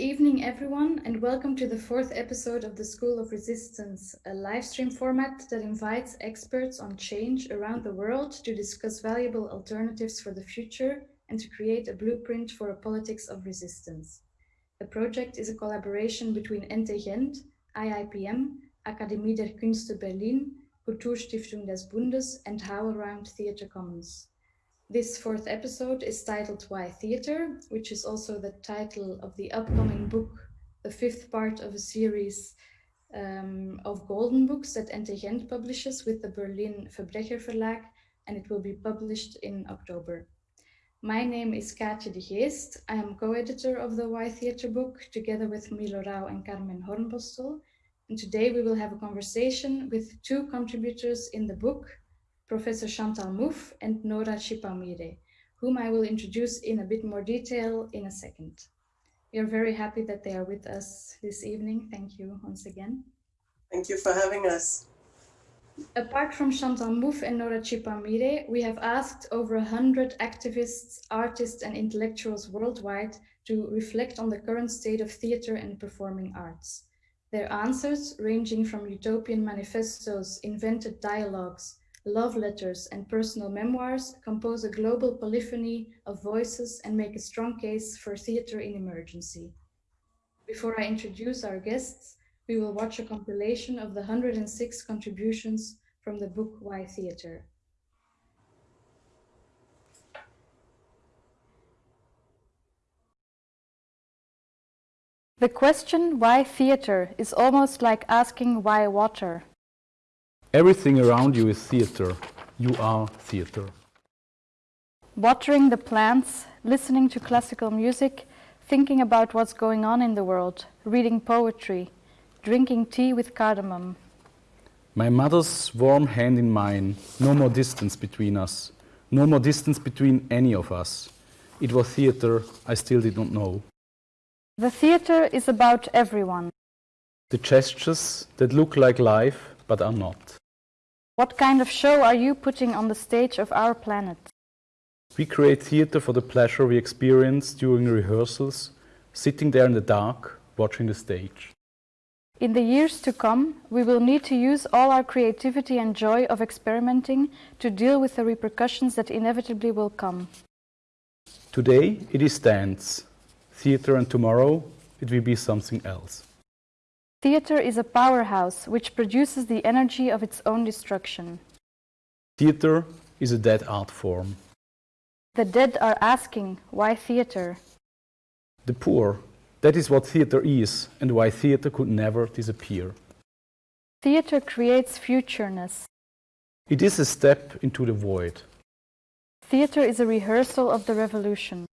Good evening, everyone, and welcome to the fourth episode of the School of Resistance, a live stream format that invites experts on change around the world to discuss valuable alternatives for the future and to create a blueprint for a politics of resistance. The project is a collaboration between NT Gent, IIPM, Akademie der Künste Berlin, Kulturstiftung des Bundes, and HowlRound Theatre Commons. This fourth episode is titled Why Theatre, which is also the title of the upcoming book, the fifth part of a series um, of golden books that NT Gent publishes with the Berlin Verbrecher Verlag, and it will be published in October. My name is Kaatje de Geest. I am co-editor of the Why Theatre book, together with Milo Rau and Carmen Hornbostel. And today we will have a conversation with two contributors in the book, Professor Chantal Mouffe and Nora Chipaumire, whom I will introduce in a bit more detail in a second. We are very happy that they are with us this evening. Thank you once again. Thank you for having us. Apart from Chantal Mouffe and Nora Chipaumire, we have asked over 100 activists, artists and intellectuals worldwide to reflect on the current state of theatre and performing arts. Their answers, ranging from utopian manifestos, invented dialogues, love letters, and personal memoirs compose a global polyphony of voices and make a strong case for theatre in emergency. Before I introduce our guests, we will watch a compilation of the 106 contributions from the book Why Theatre. The question why theatre is almost like asking why water. Everything around you is theatre. You are theatre. Watering the plants, listening to classical music, thinking about what's going on in the world, reading poetry, drinking tea with cardamom. My mother's warm hand in mine, no more distance between us, no more distance between any of us. It was theatre I still did not know. The theatre is about everyone. The gestures that look like life but are not. What kind of show are you putting on the stage of our planet? We create theatre for the pleasure we experience during rehearsals, sitting there in the dark, watching the stage. In the years to come, we will need to use all our creativity and joy of experimenting to deal with the repercussions that inevitably will come. Today it is dance, theatre and tomorrow it will be something else. Theatre is a powerhouse which produces the energy of its own destruction. Theatre is a dead art form. The dead are asking, why theatre? The poor, that is what theatre is and why theatre could never disappear. Theatre creates futureness. It is a step into the void. Theatre is a rehearsal of the revolution.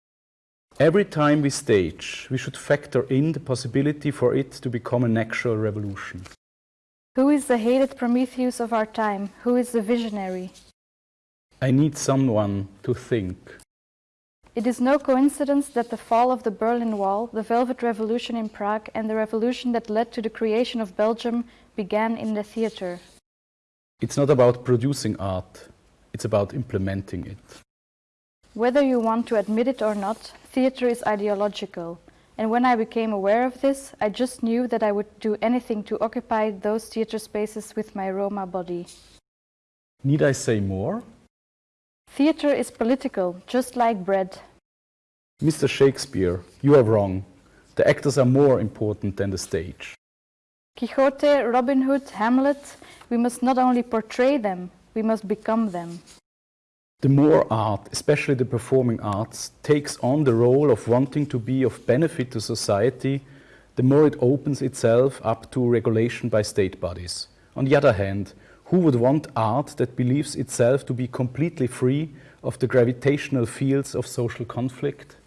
Every time we stage, we should factor in the possibility for it to become an actual revolution. Who is the hated Prometheus of our time? Who is the visionary? I need someone to think. It is no coincidence that the fall of the Berlin Wall, the Velvet Revolution in Prague and the revolution that led to the creation of Belgium began in the theatre. It's not about producing art, it's about implementing it. Whether you want to admit it or not, theatre is ideological. And when I became aware of this, I just knew that I would do anything to occupy those theatre spaces with my Roma body. Need I say more? Theatre is political, just like bread. Mr. Shakespeare, you are wrong. The actors are more important than the stage. Quixote, Robin Hood, Hamlet, we must not only portray them, we must become them. The more art, especially the performing arts, takes on the role of wanting to be of benefit to society, the more it opens itself up to regulation by state bodies. On the other hand, who would want art that believes itself to be completely free of the gravitational fields of social conflict?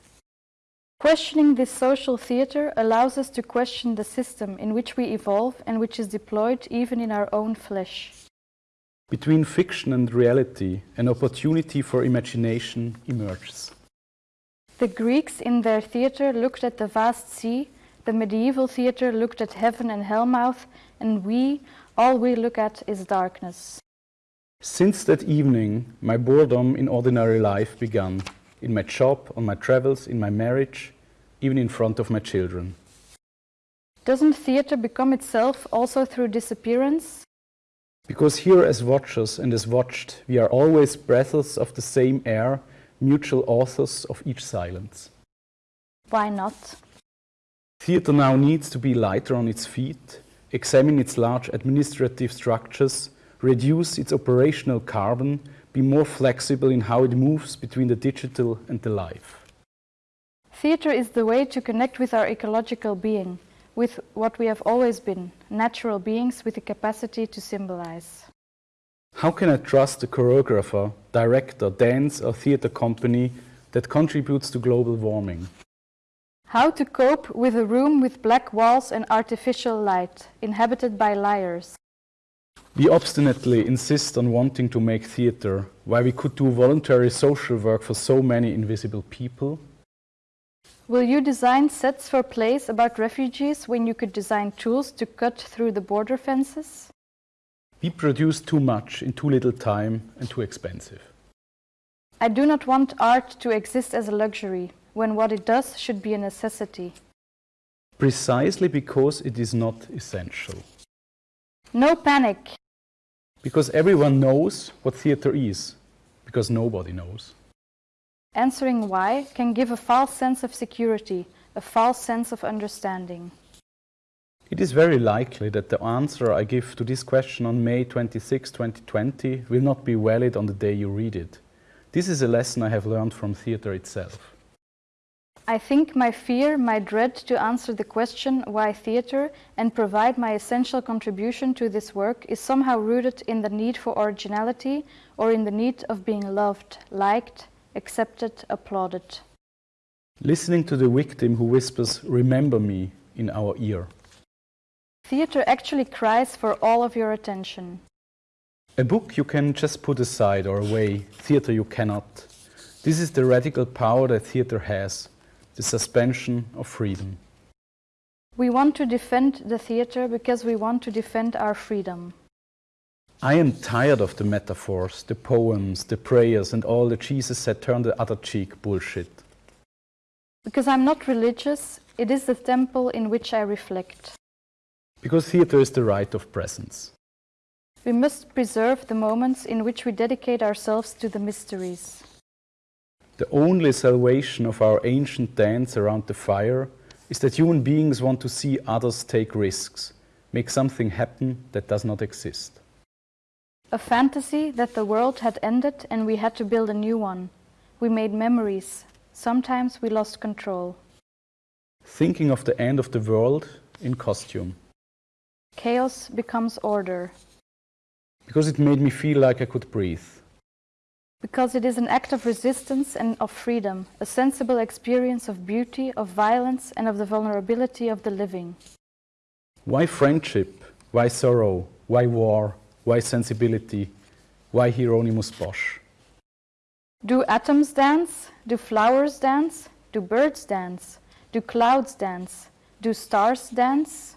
Questioning this social theatre allows us to question the system in which we evolve and which is deployed even in our own flesh. Between fiction and reality, an opportunity for imagination emerges. The Greeks in their theatre looked at the vast sea, the medieval theatre looked at heaven and hellmouth, and we, all we look at is darkness. Since that evening, my boredom in ordinary life began. In my job, on my travels, in my marriage, even in front of my children. Doesn't theatre become itself also through disappearance? Because here, as watchers and as watched, we are always breaths of the same air, mutual authors of each silence. Why not? Theatre now needs to be lighter on its feet, examine its large administrative structures, reduce its operational carbon, be more flexible in how it moves between the digital and the live. Theatre is the way to connect with our ecological being, with what we have always been, natural beings with the capacity to symbolize. How can I trust a choreographer, director, dance or theatre company that contributes to global warming? How to cope with a room with black walls and artificial light, inhabited by liars. We obstinately insist on wanting to make theatre, while we could do voluntary social work for so many invisible people. Will you design sets for plays about refugees when you could design tools to cut through the border fences? We produce too much in too little time and too expensive. I do not want art to exist as a luxury, when what it does should be a necessity. Precisely because it is not essential. No panic. Because everyone knows what theatre is, because nobody knows. Answering why can give a false sense of security, a false sense of understanding. It is very likely that the answer I give to this question on May 26, 2020 will not be valid on the day you read it. This is a lesson I have learned from theatre itself. I think my fear, my dread to answer the question why theatre and provide my essential contribution to this work is somehow rooted in the need for originality or in the need of being loved, liked, accepted, applauded. Listening to the victim who whispers, Remember me, in our ear. Theatre actually cries for all of your attention. A book you can just put aside or away, theatre you cannot. This is the radical power that theatre has the suspension of freedom. We want to defend the theatre because we want to defend our freedom. I am tired of the metaphors, the poems, the prayers, and all the Jesus said turn the other cheek bullshit. Because I'm not religious, it is the temple in which I reflect. Because theatre is the rite of presence. We must preserve the moments in which we dedicate ourselves to the mysteries. The only salvation of our ancient dance around the fire is that human beings want to see others take risks, make something happen that does not exist. A fantasy that the world had ended and we had to build a new one. We made memories. Sometimes we lost control. Thinking of the end of the world in costume. Chaos becomes order. Because it made me feel like I could breathe. Because it is an act of resistance and of freedom, a sensible experience of beauty, of violence, and of the vulnerability of the living. Why friendship? Why sorrow? Why war? Why sensibility? Why Hieronymus Bosch? Do atoms dance? Do flowers dance? Do birds dance? Do clouds dance? Do stars dance?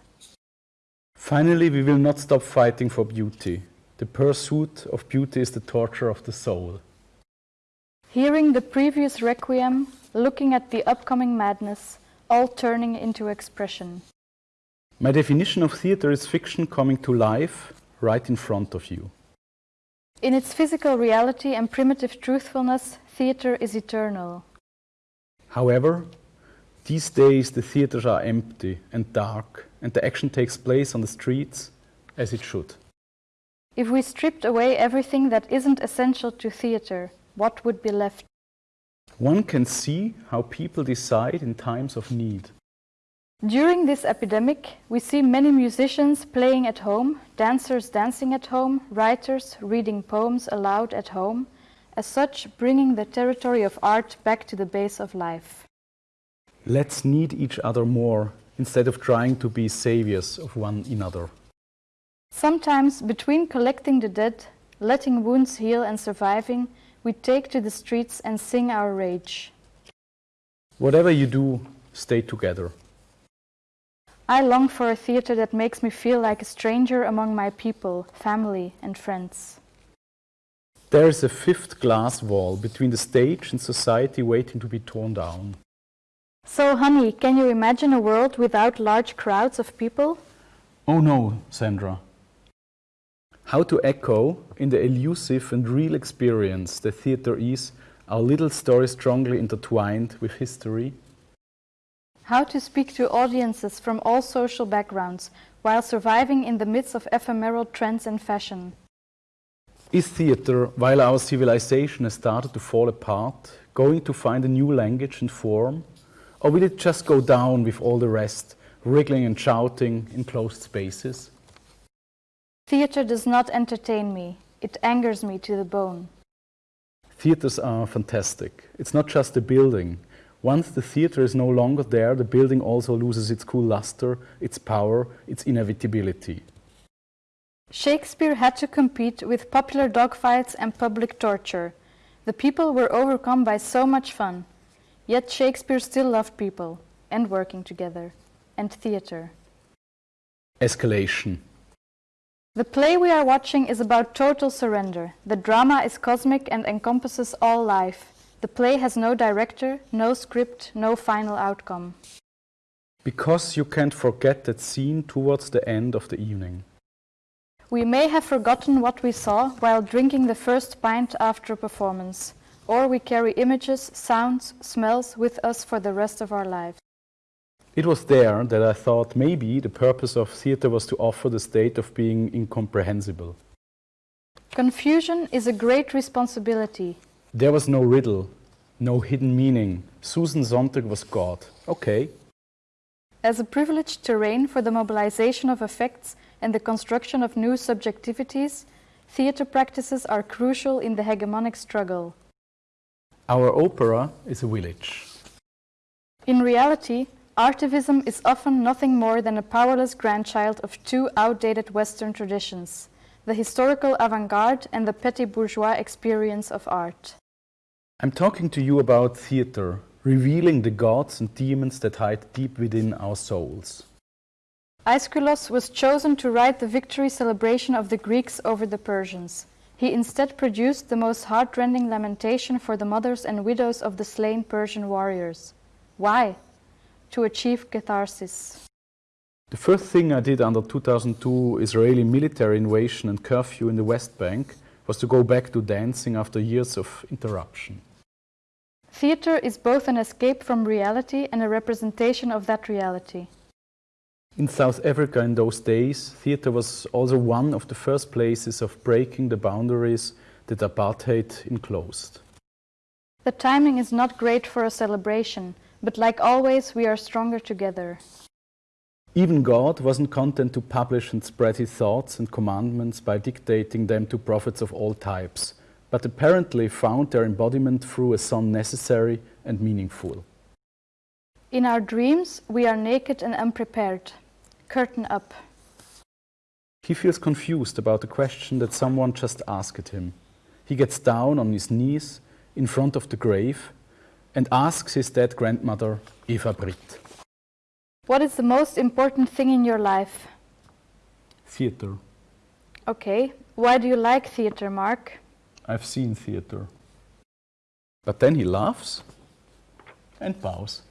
Finally, we will not stop fighting for beauty. The pursuit of beauty is the torture of the soul. Hearing the previous requiem, looking at the upcoming madness, all turning into expression. My definition of theatre is fiction coming to life right in front of you. In its physical reality and primitive truthfulness, theatre is eternal. However, these days the theatres are empty and dark, and the action takes place on the streets as it should. If we stripped away everything that isn't essential to theatre, what would be left? One can see how people decide in times of need. During this epidemic, we see many musicians playing at home, dancers dancing at home, writers reading poems aloud at home, as such bringing the territory of art back to the base of life. Let's need each other more instead of trying to be saviors of one another. Sometimes, between collecting the dead, letting wounds heal and surviving, we take to the streets and sing our rage. Whatever you do, stay together. I long for a theatre that makes me feel like a stranger among my people, family, and friends. There is a fifth glass wall between the stage and society waiting to be torn down. So, honey, can you imagine a world without large crowds of people? Oh no, Sandra. How to echo in the elusive and real experience the theatre is our little story strongly intertwined with history? How to speak to audiences from all social backgrounds while surviving in the midst of ephemeral trends and fashion? Is theatre, while our civilization has started to fall apart, going to find a new language and form? Or will it just go down with all the rest, wriggling and shouting in closed spaces? Theatre does not entertain me, it angers me to the bone. Theatres are fantastic. It's not just a building. Once the theatre is no longer there, the building also loses its cool luster, its power, its inevitability. Shakespeare had to compete with popular dogfights and public torture. The people were overcome by so much fun. Yet Shakespeare still loved people, and working together, and theatre. Escalation. The play we are watching is about total surrender. The drama is cosmic and encompasses all life. The play has no director, no script, no final outcome. Because you can't forget that scene towards the end of the evening. We may have forgotten what we saw while drinking the first pint after a performance, or we carry images, sounds, smells with us for the rest of our lives. It was there that I thought maybe the purpose of theatre was to offer the state of being incomprehensible. Confusion is a great responsibility. There was no riddle, no hidden meaning. Susan Sontag was God. Okay. As a privileged terrain for the mobilization of affects and the construction of new subjectivities, theatre practices are crucial in the hegemonic struggle. Our opera is a village. In reality, artivism is often nothing more than a powerless grandchild of two outdated Western traditions the historical avant garde and the petit bourgeois experience of art. I'm talking to you about theatre, revealing the gods and demons that hide deep within our souls. Aeschylus was chosen to write the victory celebration of the Greeks over the Persians. He instead produced the most heartrending lamentation for the mothers and widows of the slain Persian warriors. Why? To achieve catharsis. The first thing I did under 2002 Israeli military invasion and curfew in the West Bank was to go back to dancing after years of interruption. Theatre is both an escape from reality and a representation of that reality. In South Africa in those days, theatre was also one of the first places of breaking the boundaries that apartheid enclosed. The timing is not great for a celebration, but like always, we are stronger together. Even God wasn't content to publish and spread his thoughts and commandments by dictating them to prophets of all types, but apparently found their embodiment through a son necessary and meaningful. In our dreams, we are naked and unprepared. Curtain up. He feels confused about the question that someone just asked him. He gets down on his knees in front of the grave and asks his dead grandmother, Eva Britt. What is the most important thing in your life? Theatre. Okay, why do you like theatre, Mark? I've seen theatre. But then he laughs and bows.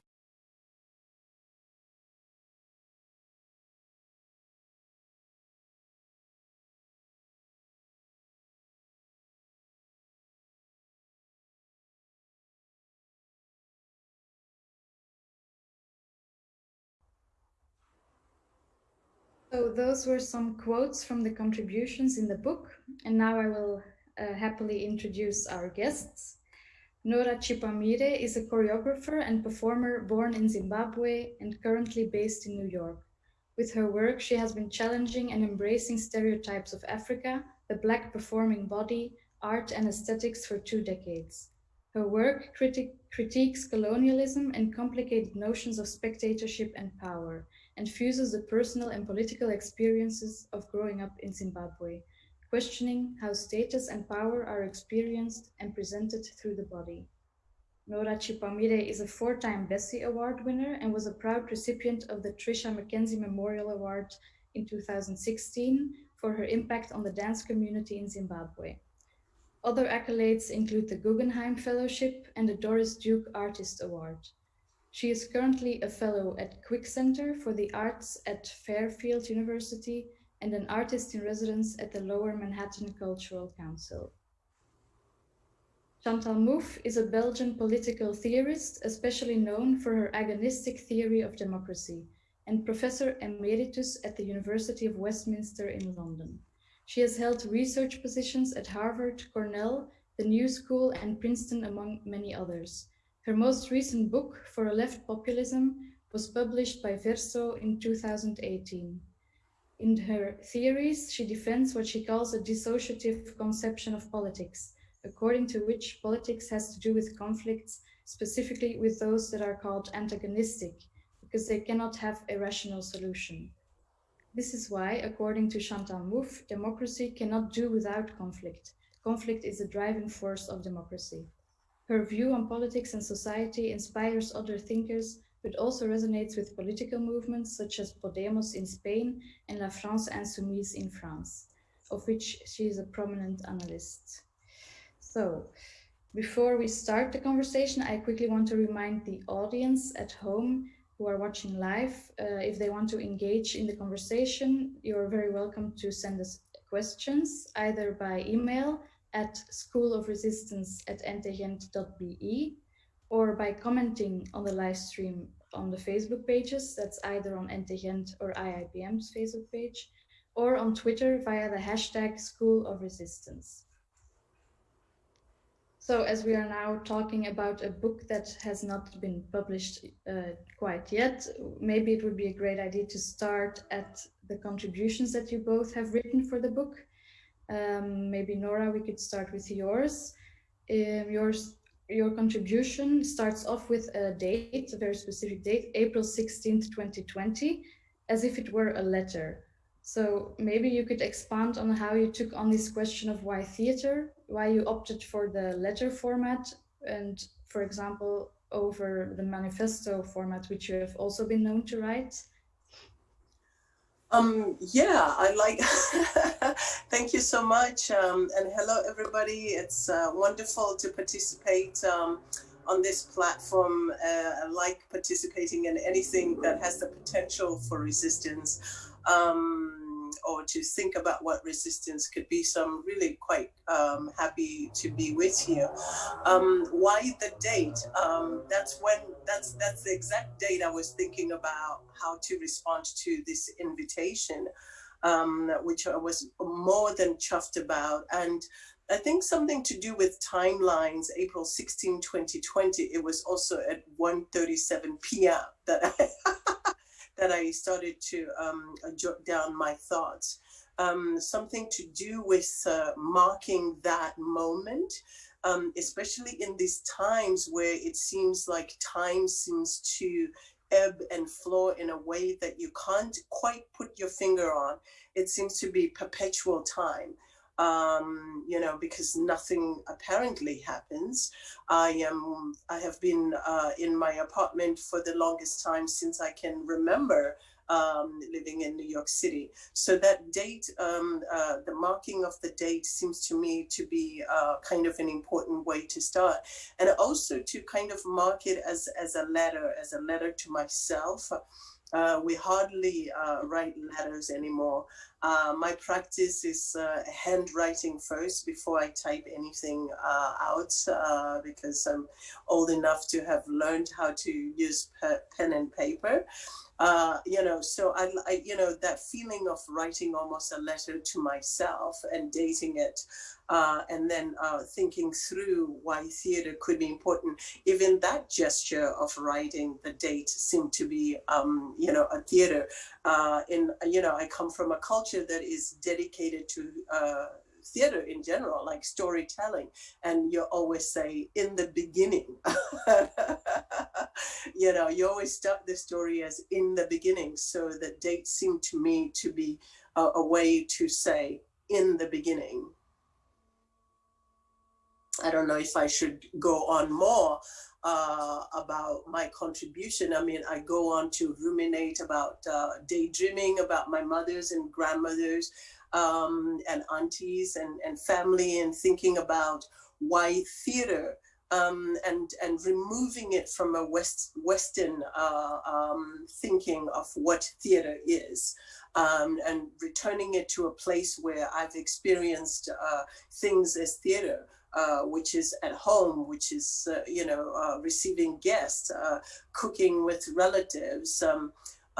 So those were some quotes from the contributions in the book, and now I will uh, happily introduce our guests. Nora Chipaumire is a choreographer and performer born in Zimbabwe and currently based in New York. With her work, she has been challenging and embracing stereotypes of Africa, the Black performing body, art and aesthetics for two decades. Her work criti critiques colonialism and complicated notions of spectatorship and power, and fuses the personal and political experiences of growing up in Zimbabwe, questioning how status and power are experienced and presented through the body. Nora Chipaumire is a four-time Bessie Award winner and was a proud recipient of the Trisha McKenzie Memorial Award in 2016 for her impact on the dance community in Zimbabwe. Other accolades include the Guggenheim Fellowship and the Doris Duke Artist Award. She is currently a fellow at Quick Center for the Arts at Fairfield University and an artist in residence at the Lower Manhattan Cultural Council. Chantal Mouffe is a Belgian political theorist, especially known for her agonistic theory of democracy, and professor emeritus at the University of Westminster in London. She has held research positions at Harvard, Cornell, the New School, and Princeton, among many others. Her most recent book, For a Left Populism, was published by Verso in 2018. In her theories, she defends what she calls a dissociative conception of politics, according to which politics has to do with conflicts, specifically with those that are called antagonistic, because they cannot have a rational solution. This is why, according to Chantal Mouffe, democracy cannot do without conflict. Conflict is the driving force of democracy. Her view on politics and society inspires other thinkers, but also resonates with political movements such as Podemos in Spain and La France Insoumise in France, of which she is a prominent analyst. So, before we start the conversation, I quickly want to remind the audience at home who are watching live, uh, if they want to engage in the conversation, you're very welcome to send us questions either by email at schoolofresistance at ntgent.be or by commenting on the live stream on the Facebook pages, that's either on NTGent or IIPM's Facebook page, or on Twitter via the hashtag School of Resistance. So as we are now talking about a book that has not been published uh, quite yet, maybe it would be a great idea to start at the contributions that you both have written for the book. Um, maybe Nora, we could start with yours. Um, yours. Your contribution starts off with a date, a very specific date, April 16th, 2020, as if it were a letter. So maybe you could expand on how you took on this question of why theater, why you opted for the letter format, and for example, over the manifesto format, which you have also been known to write. Um, yeah, I like, thank you so much. Um, and hello, everybody. It's uh, wonderful to participate um, on this platform. Uh, I like participating in anything that has the potential for resistance um, or to think about what resistance could be. So I'm really quite um, happy to be with you. Um, why the date? Um, that's when that's that's the exact date I was thinking about how to respond to this invitation, um, which I was more than chuffed about. And I think something to do with timelines, April 16, 2020, it was also at 1.37 p.m. that I that I started to um, jot down my thoughts. Um, something to do with uh, marking that moment, um, especially in these times where it seems like time seems to ebb and flow in a way that you can't quite put your finger on. It seems to be perpetual time um, you know, because nothing apparently happens. I am, I have been uh, in my apartment for the longest time since I can remember um, living in New York City. So that date, um, uh, the marking of the date seems to me to be uh, kind of an important way to start. And also to kind of mark it as, as a letter, as a letter to myself. Uh, we hardly uh, write letters anymore. Uh, my practice is uh, handwriting first before I type anything uh, out uh, because I'm old enough to have learned how to use pen and paper. Uh, you know, so I, I, you know, that feeling of writing almost a letter to myself and dating it, uh, and then uh, thinking through why theater could be important. Even that gesture of writing the date seemed to be, um, you know, a theater. Uh, in, you know, I come from a culture that is dedicated to uh, theater in general, like storytelling. And you always say in the beginning, you know, you always start the story as in the beginning. So the date seemed to me to be a, a way to say in the beginning. I don't know if I should go on more uh, about my contribution. I mean, I go on to ruminate about uh, daydreaming about my mothers and grandmothers um, and aunties and, and family and thinking about why theater um, and and removing it from a West Western uh, um, thinking of what theater is, um, and returning it to a place where I've experienced uh, things as theater. Uh, which is at home, which is, uh, you know, uh, receiving guests, uh, cooking with relatives,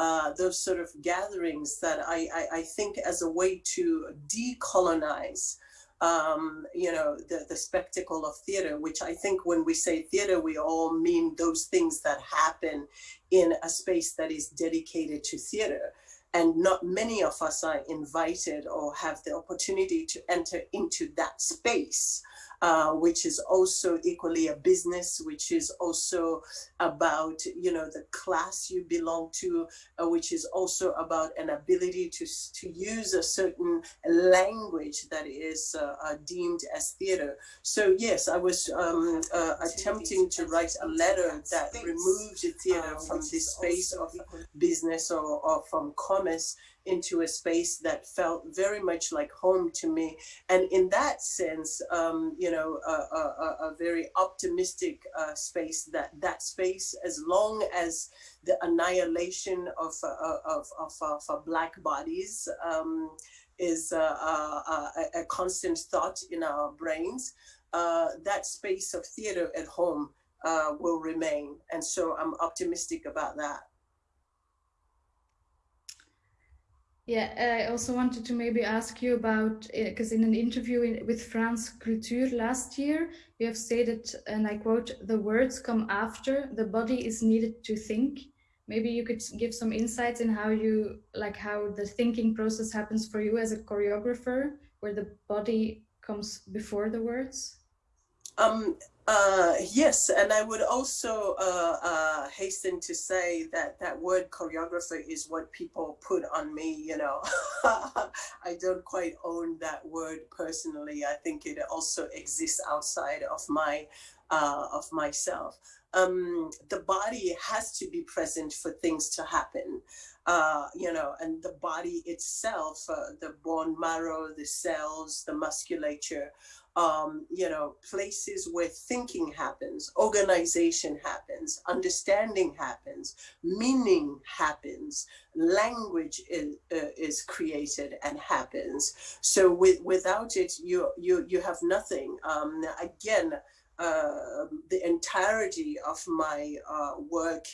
um, those sort of gatherings that I, I, I, think as a way to decolonize um, you know, the, the spectacle of theater, which I think when we say theater, we all mean those things that happen in a space that is dedicated to theater. And not many of us are invited or have the opportunity to enter into that space. Uh, which is also equally a business, which is also about, you know, the class you belong to, uh, which is also about an ability to, to use a certain language that is uh, uh deemed as theater. So yes, I was um, uh, attempting to write a letter that removed the theater from this space of business or, or from commerce into a space that felt very much like home to me. And in that sense, um, you know, a, a, a very optimistic uh, space that that space, as long as the annihilation of, uh, of, of, of, of black bodies um, is uh, uh, uh, a, a, constant thought in our brains, uh, that space of theater at home will remain. And so I'm optimistic about that. Yeah, I also wanted to maybe ask you about, because uh, in an interview in, with France Culture last year, you have stated, and I quote, the words come after, the body is needed to think. Maybe you could give some insights in how you, like how the thinking process happens for you as a choreographer, where the body comes before the words? Um, uh, yes, and I would also uh, uh, hasten to say that that word choreographer is what people put on me, you know. I don't quite own that word personally. I think it also exists outside of my uh, of myself. Um, the body has to be present for things to happen. Uh, you know, and the body itself, the bone marrow, the cells, the musculature, um, you know, places where thinking happens, organization happens, understanding happens, meaning happens, language is, uh, is created and happens. So with, without it, you, you, you have nothing. Um, again, uh, the entirety of my uh, work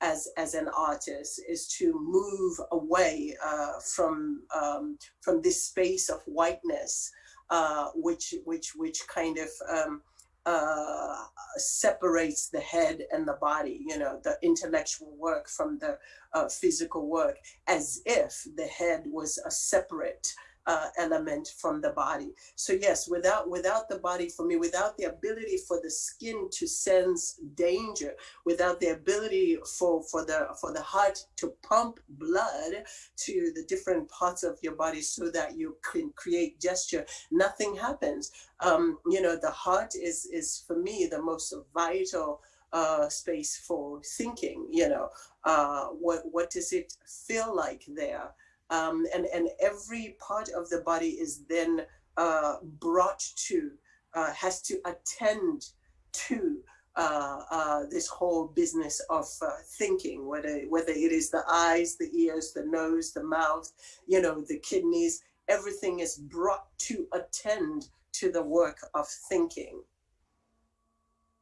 as, as an artist is to move away uh, from, um, from this space of whiteness uh, which which which kind of um, uh, separates the head and the body, you know, the intellectual work from the uh, physical work, as if the head was a separate uh, element from the body. So yes, without without the body for me, without the ability for the skin to sense danger, without the ability for for the for the heart to pump blood to the different parts of your body so that you can create gesture, nothing happens. Um, you know, the heart is is for me the most vital uh, space for thinking. You know, uh, what what does it feel like there? Um, and, and every part of the body is then uh, brought to, uh, has to attend to uh, uh this whole business of uh, thinking, whether, whether it is the eyes, the ears, the nose, the mouth, you know, the kidneys, everything is brought to attend to the work of thinking.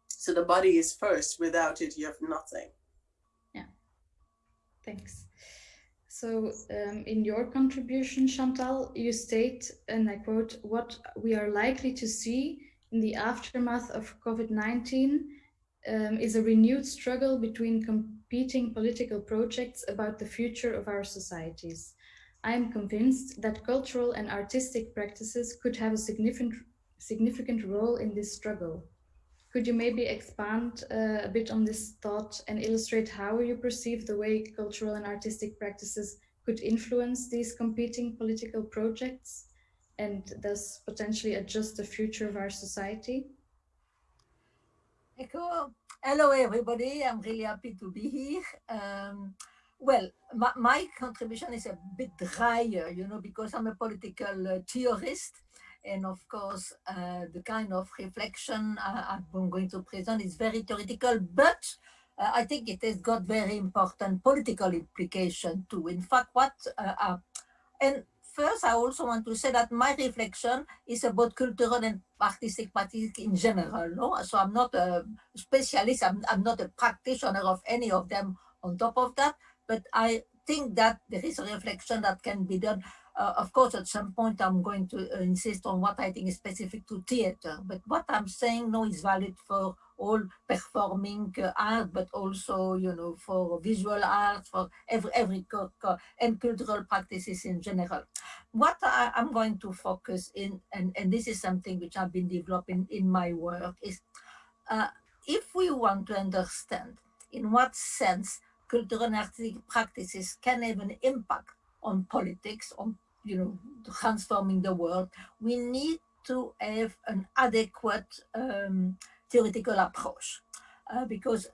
So the body is first, without it, you have nothing. Yeah, thanks. So um, in your contribution, Chantal, you state, and I quote, what we are likely to see in the aftermath of COVID-19 um, is a renewed struggle between competing political projects about the future of our societies. I am convinced that cultural and artistic practices could have a significant, significant role in this struggle. Could you maybe expand uh, a bit on this thought and illustrate how you perceive the way cultural and artistic practices could influence these competing political projects and thus potentially adjust the future of our society? Cool. Hello, everybody. I'm really happy to be here. Um, well, my, my, contribution is a bit drier, you know, because I'm a political uh, theorist And of course, uh, the kind of reflection I, am going to present is very theoretical, but uh, I think it has got very important political implication too. In fact, what, uh, uh, and first I also want to say that my reflection is about cultural and artistic practice in general. No? So I'm not a specialist, I'm, I'm not a practitioner of any of them on top of that, but I think that there is a reflection that can be done uh, of course, at some point, I'm going to uh, insist on what I think is specific to theater. But what I'm saying now is valid for all performing uh, art, but also, you know, for visual art, for every, every and cultural practices in general. What I, am going to focus in, and, and this is something which I've been developing in my work, is uh, if we want to understand in what sense cultural and artistic practices can have an impact on politics, on you know, transforming the world, we need to have an adequate um, theoretical approach. Uh, because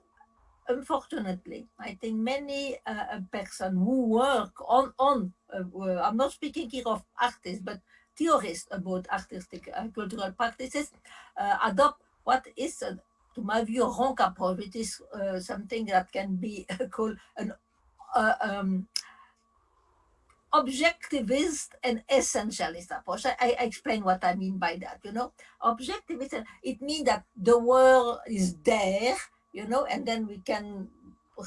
unfortunately, I think many uh, person who work on, on uh, I'm not speaking here of artists, but theorists about artistic uh, cultural practices, uh, adopt what is, uh, to my view, a wrong approach. It is something that can be called an um, objectivist and essentialist approach. I, I, explain what I mean by that, you know. Objectivist, it means that the world is there, you know, and then we can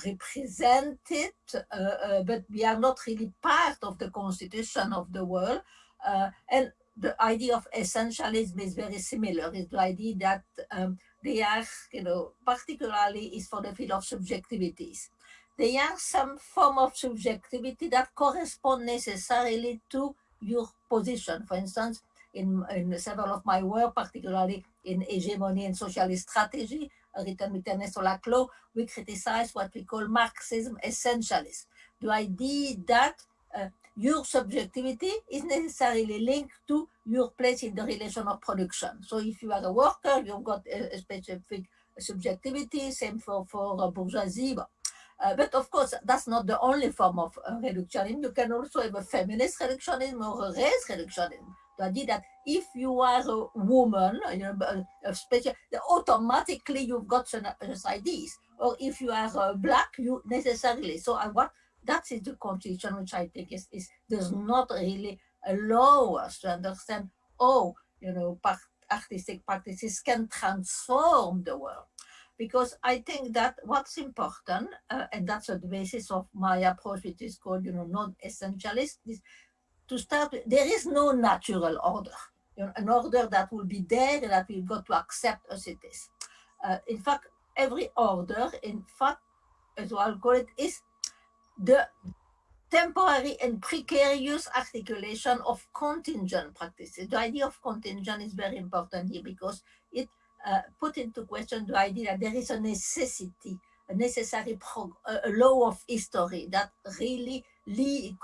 represent it, uh, uh, but we are not really part of the constitution of the world. Uh, and the idea of essentialism is very similar. It's the idea that um, they are, you know, particularly is for the field of subjectivities there are some form of subjectivity that correspond necessarily to your position. For instance, in, in several of my work, particularly in hegemony and socialist strategy, written with Ernesto Laclau, we criticize what we call Marxism essentialism. The idea that uh, your subjectivity is necessarily linked to your place in the relation of production. So if you are a worker, you've got a, a specific subjectivity, same for, for bourgeoisie. Uh, but of course, that's not the only form of uh, reductionism. You can also have a feminist reductionism or a race reductionism. The idea that if you are a woman, you know, a, special, automatically you've got some, some ideas. Or if you are uh, black, you necessarily. So I what that is the constitution which I think is, is does not really allow us to understand, oh, you know, artistic practices can transform the world because I think that what's important, uh, and that's the basis of my approach, which is called, you know, non-essentialist, is to start, with, there is no natural order, you know, an order that will be there that we've got to accept as it is. Uh, in fact, every order, in fact, as I'll call it, is the temporary and precarious articulation of contingent practices. The idea of contingent is very important here because it uh, put into question the idea that there is a necessity, a necessary a law of history that really leave,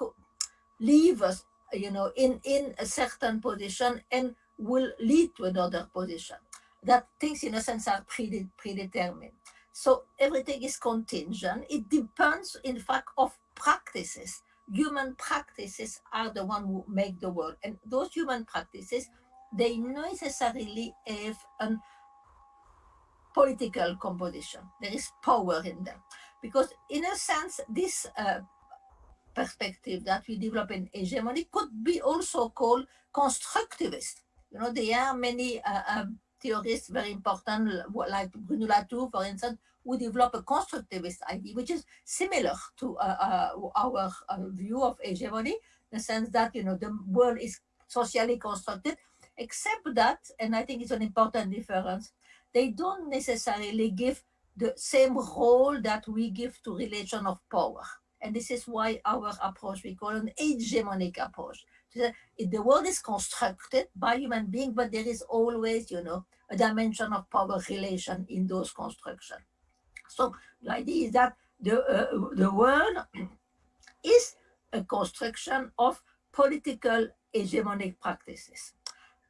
leave us, you know, in, in a certain position and will lead to another position. That things in a sense are predetermined. So everything is contingent. It depends, in fact, of practices. Human practices are the one who make the world. And those human practices, they necessarily have an political composition. There is power in them. Because in a sense, this uh, perspective that we develop in hegemony could be also called constructivist. You know, there are many uh, um, theorists very important, like Bruno Latour, for instance, who develop a constructivist idea, which is similar to uh, uh our uh, view of hegemony, in the sense that, you know, the world is socially constructed, except that, and I think it's an important difference, they don't necessarily give the same role that we give to relation of power. And this is why our approach, we call an hegemonic approach. The world is constructed by human beings, but there is always, you know, a dimension of power relation in those constructions. So the idea is that the, uh, the world is a construction of political hegemonic practices.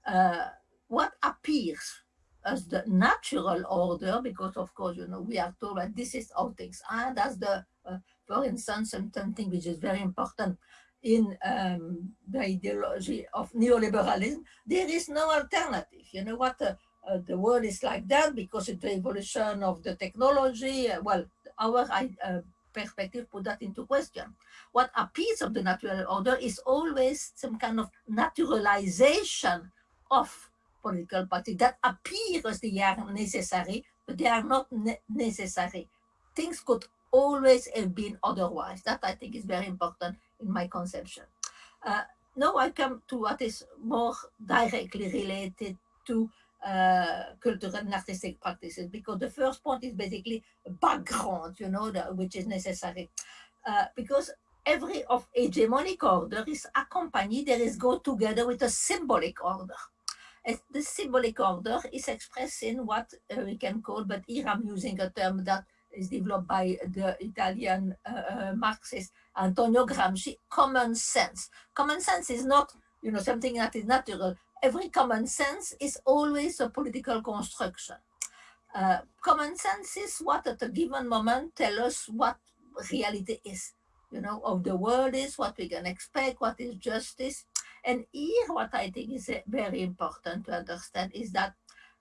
Uh, what appears as the natural order, because of course, you know, we are told that this is how things are. That's the, uh, for instance, something which is very important. in um, the ideology of neoliberalism, there is no alternative. You know what? Uh, uh, the world is like that because the evolution of the technology. Well, our uh, perspective put that into question. What appears of the natural order is always some kind of naturalization of political parties that appears they are necessary, but they are not ne necessary. Things could always have been otherwise. That I think is very important in my conception. Uh, now I come to what is more directly related to uh, cultural and artistic practices because the first point is basically background, you know, the, which is necessary. Uh, because every of hegemonic order is accompanied, there is go together with a symbolic order. The symbolic order is expressed in what uh, we can call, but here I'm using a term that is developed by the Italian uh, uh, Marxist Antonio Gramsci, common sense. Common sense is not, you know, something that is natural. Every common sense is always a political construction. Uh, common sense is what at a given moment tell us what reality is, you know, of the world is, what we can expect, what is justice. And here what I think is very important to understand is that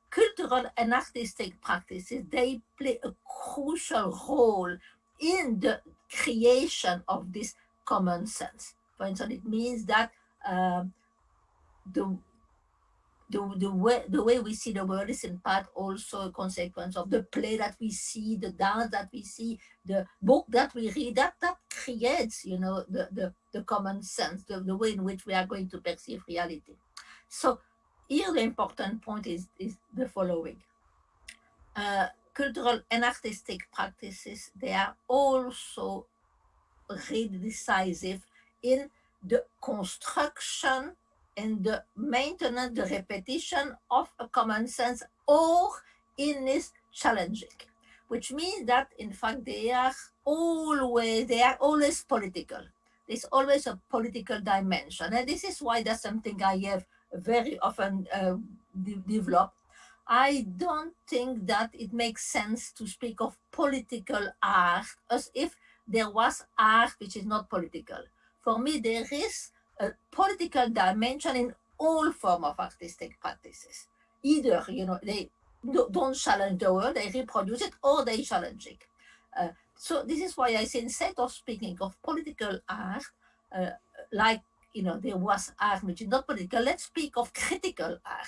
cultural and artistic practices, they play a crucial role in the creation of this common sense. For instance, it means that uh, the the, the way the way we see the world is in part also a consequence of the play that we see, the dance that we see, the book that we read, that that creates, you know, the, the, the common sense, the, the way in which we are going to perceive reality. So here the important point is, is the following. Uh, cultural and artistic practices, they are also really decisive in the construction and the maintenance, the repetition of a common sense or in this challenging, which means that in fact they are always, they are always political. There's always a political dimension. And this is why that's something I have very often uh, de developed. I don't think that it makes sense to speak of political art as if there was art which is not political. For me, there is a political dimension in all form of artistic practices. Either, you know, they don't challenge the world, they reproduce it, or they challenge it. Uh, so this is why I say instead of speaking of political art, uh, like, you know, there was art which is not political, let's speak of critical art.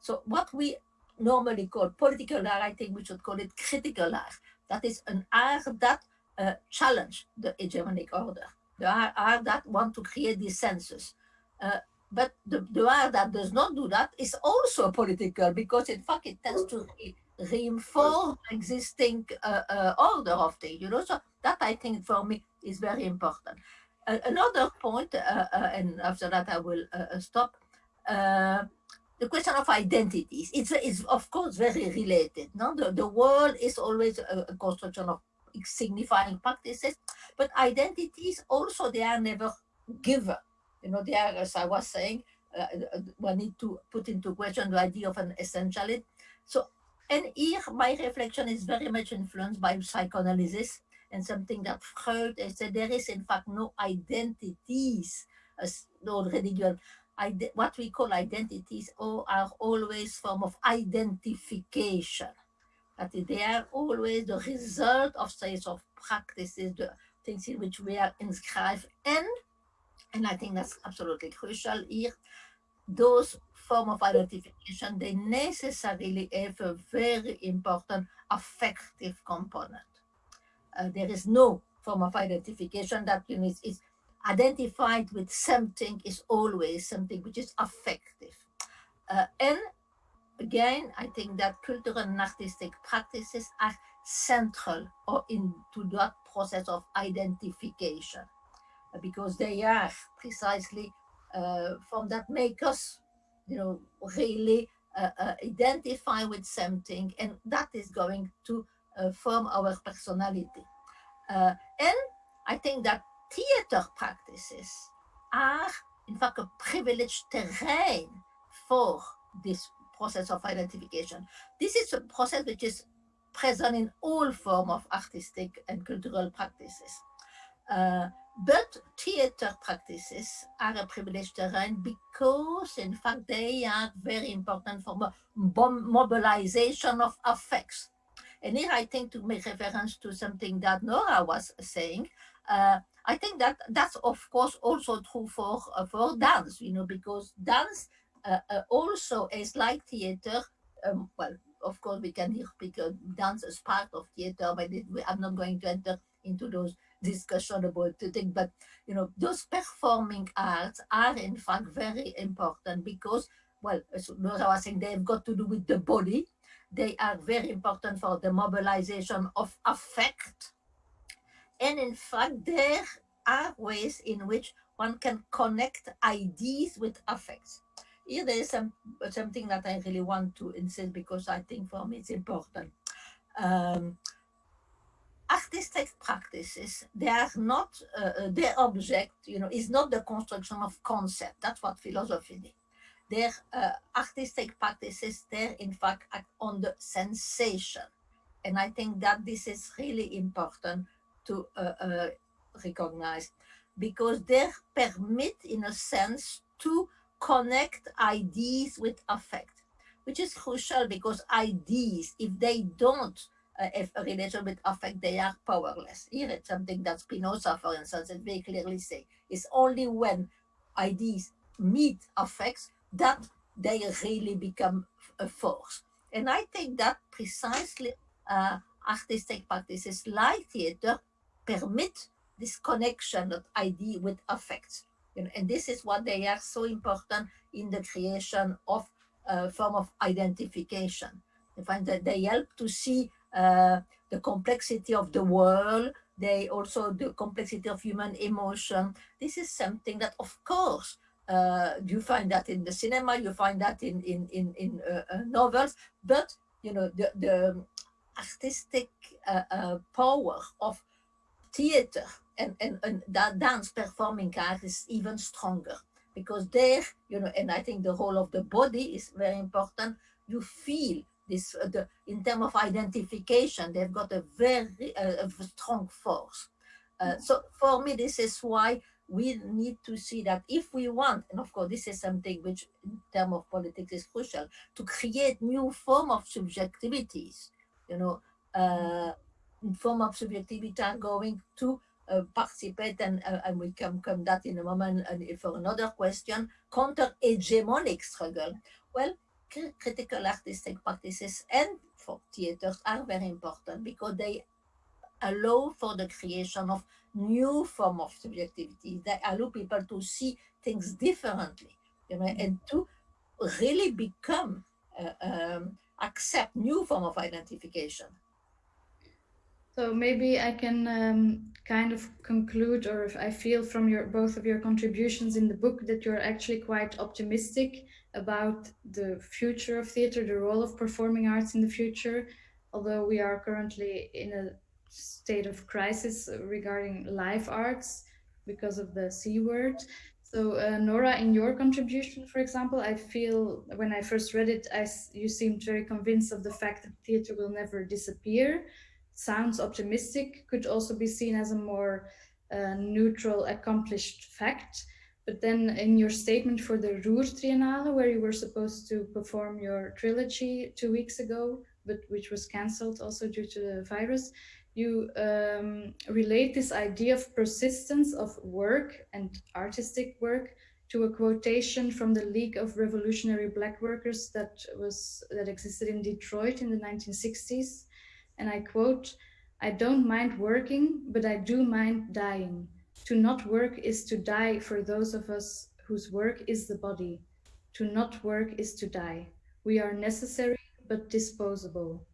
So what we normally call political art, I think we should call it critical art. That is an art that uh, challenge the hegemonic order. The art that want to create dissensus. Uh, but the, the art that does not do that is also political because in fact it tends to re reinforce existing uh, uh, order of things, you know, so that I think for me is very important. Another point, uh, uh, and after that I will uh, stop, the question of identities. It's, it's of course very related. No, the, the world is always a, a construction of signifying practices, but identities also, they are never given. You know, they are, as I was saying, uh, uh we need to put into question the idea of an essentiality. So, and here my reflection is very much influenced by psychoanalysis and something that Freud said, there is in fact no identities, as already given. what we call identities are always form of identification that they are always the result of states of practices, the things in which we are inscribed and, and I think that's absolutely crucial here, those form of identification, they necessarily have a very important affective component. Uh, there is no form of identification that you is, is identified with something is always something which is affective. Uh, and again, I think that cultural and artistic practices are central or into that process of identification because they are precisely uh, from that make us, you know, really uh, uh, identify with something and that is going to uh, form our personality. Uh, and I think that theater practices are in fact a privileged terrain for this process of identification. This is a process which is present in all form of artistic and cultural practices. Uh, but theater practices are a privileged terrain because, in fact, they are very important for mobilization of affects. And here I think to make reference to something that Nora was saying, uh, I think that that's of course also true for uh, for dance, you know, because dance also as like theater. Um, well, of course, we can speak uh, dance as part of theater, but it, we, I'm not going to enter into those discussion about the thing, but you know, those performing arts are in fact very important because, well, as Laura was saying, they've got to do with the body. They are very important for the mobilization of affect. And in fact, there are ways in which one can connect ideas with affects. Here there is some, something that I really want to insist because I think for me it's important. Um, artistic practices, they are not, uh, uh, their object, you know, is not the construction of concept. That's what philosophy did. Their uh, artistic practices, they're in fact act on the sensation. And I think that this is really important to uh, uh, recognize because they permit, in a sense, to connect ideas with affect, which is crucial because ideas, if they don't uh, if a relation with affect, they are powerless. Here it's something that Spinoza, for instance, very clearly say. It's only when ideas meet affects that they really become a force. And I think that precisely uh, artistic practices like theater permit this connection of idea with affects. And, and this is what they are so important in the creation of a form of identification. I find that they help to see uh, the complexity of the world, they also the complexity of human emotion. This is something that, of course, uh, you find that in the cinema, you find that in in in, in uh, uh novels, but you know the the artistic uh, uh, power of theater and, and and that dance performing art is even stronger because there, you know, and I think the role of the body is very important. You feel this uh, the, in terms of identification, they've got a very uh, a strong force. Uh, so for me, this is why we need to see that if we want, and of course, this is something which in terms of politics is crucial, to create new form of subjectivities, you know, uh, form of subjectivity are going to participate and, uh, and we can come that in a moment and for another question, counter-hegemonic struggle. Well, critical artistic practices and for theaters are very important because they allow for the creation of new form of subjectivity. They allow people to see things differently, you know, and to really become, uh, um, accept new form of identification. So maybe I can um, kind of conclude, or if I feel from your both of your contributions in the book that you're actually quite optimistic about the future of theater, the role of performing arts in the future, although we are currently in a state of crisis regarding live arts because of the C word. So uh, Nora, in your contribution, for example, I feel when I first read it, I, you seemed very convinced of the fact that theater will never disappear. Sounds optimistic, could also be seen as a more uh, neutral, accomplished fact. But then in your statement for the Ruhr Triennale, where you were supposed to perform your trilogy two weeks ago, but which was cancelled also due to the virus, you um, relate this idea of persistence of work and artistic work to a quotation from the League of Revolutionary Black Workers that was that existed in Detroit in the 1960s. And I quote, I don't mind working, but I do mind dying. To not work is to die for those of us whose work is the body. To not work is to die. We are necessary but disposable.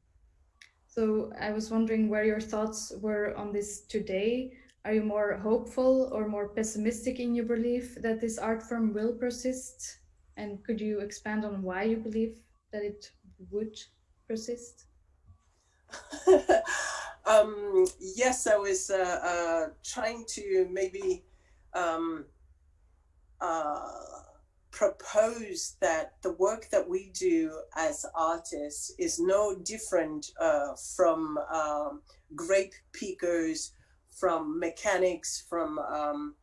So I was wondering where your thoughts were on this today. Are you more hopeful or more pessimistic in your belief that this art form will persist? And could you expand on why you believe that it would persist? Um, yes, I was uh, uh, trying to maybe um, uh, propose that the work that we do as artists is no different uh, from um, grape pickers from mechanics, from um,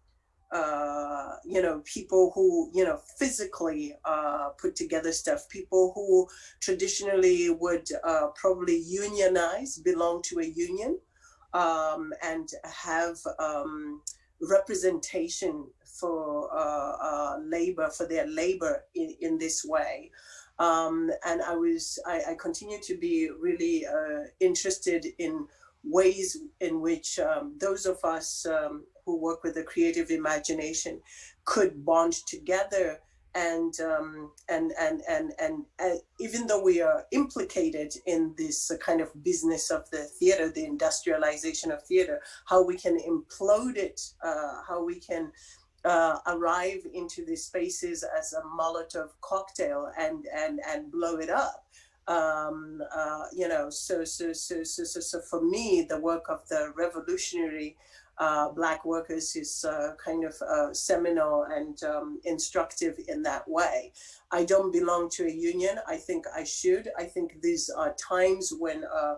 uh, you know, people who, you know, physically uh, put together stuff, people who traditionally would uh, probably unionize, belong to a union, um, and have um, representation for uh, uh, labor, for their labor in, in this way. Um, and I was, I, I, continue to be really interested in ways in which um, those of us um, who work with the creative imagination could bond together and um, and and and and uh, even though we are implicated in this uh, kind of business of the theater, the industrialization of theater, how we can implode it, uh, how we can uh, arrive into these spaces as a Molotov cocktail and and and blow it up. Um, uh, you know, so so so so so so for me, the work of the revolutionary uh, Black workers is uh, kind of uh, seminal and um, instructive in that way. I don't belong to a union. I think I should. I think these are times when uh,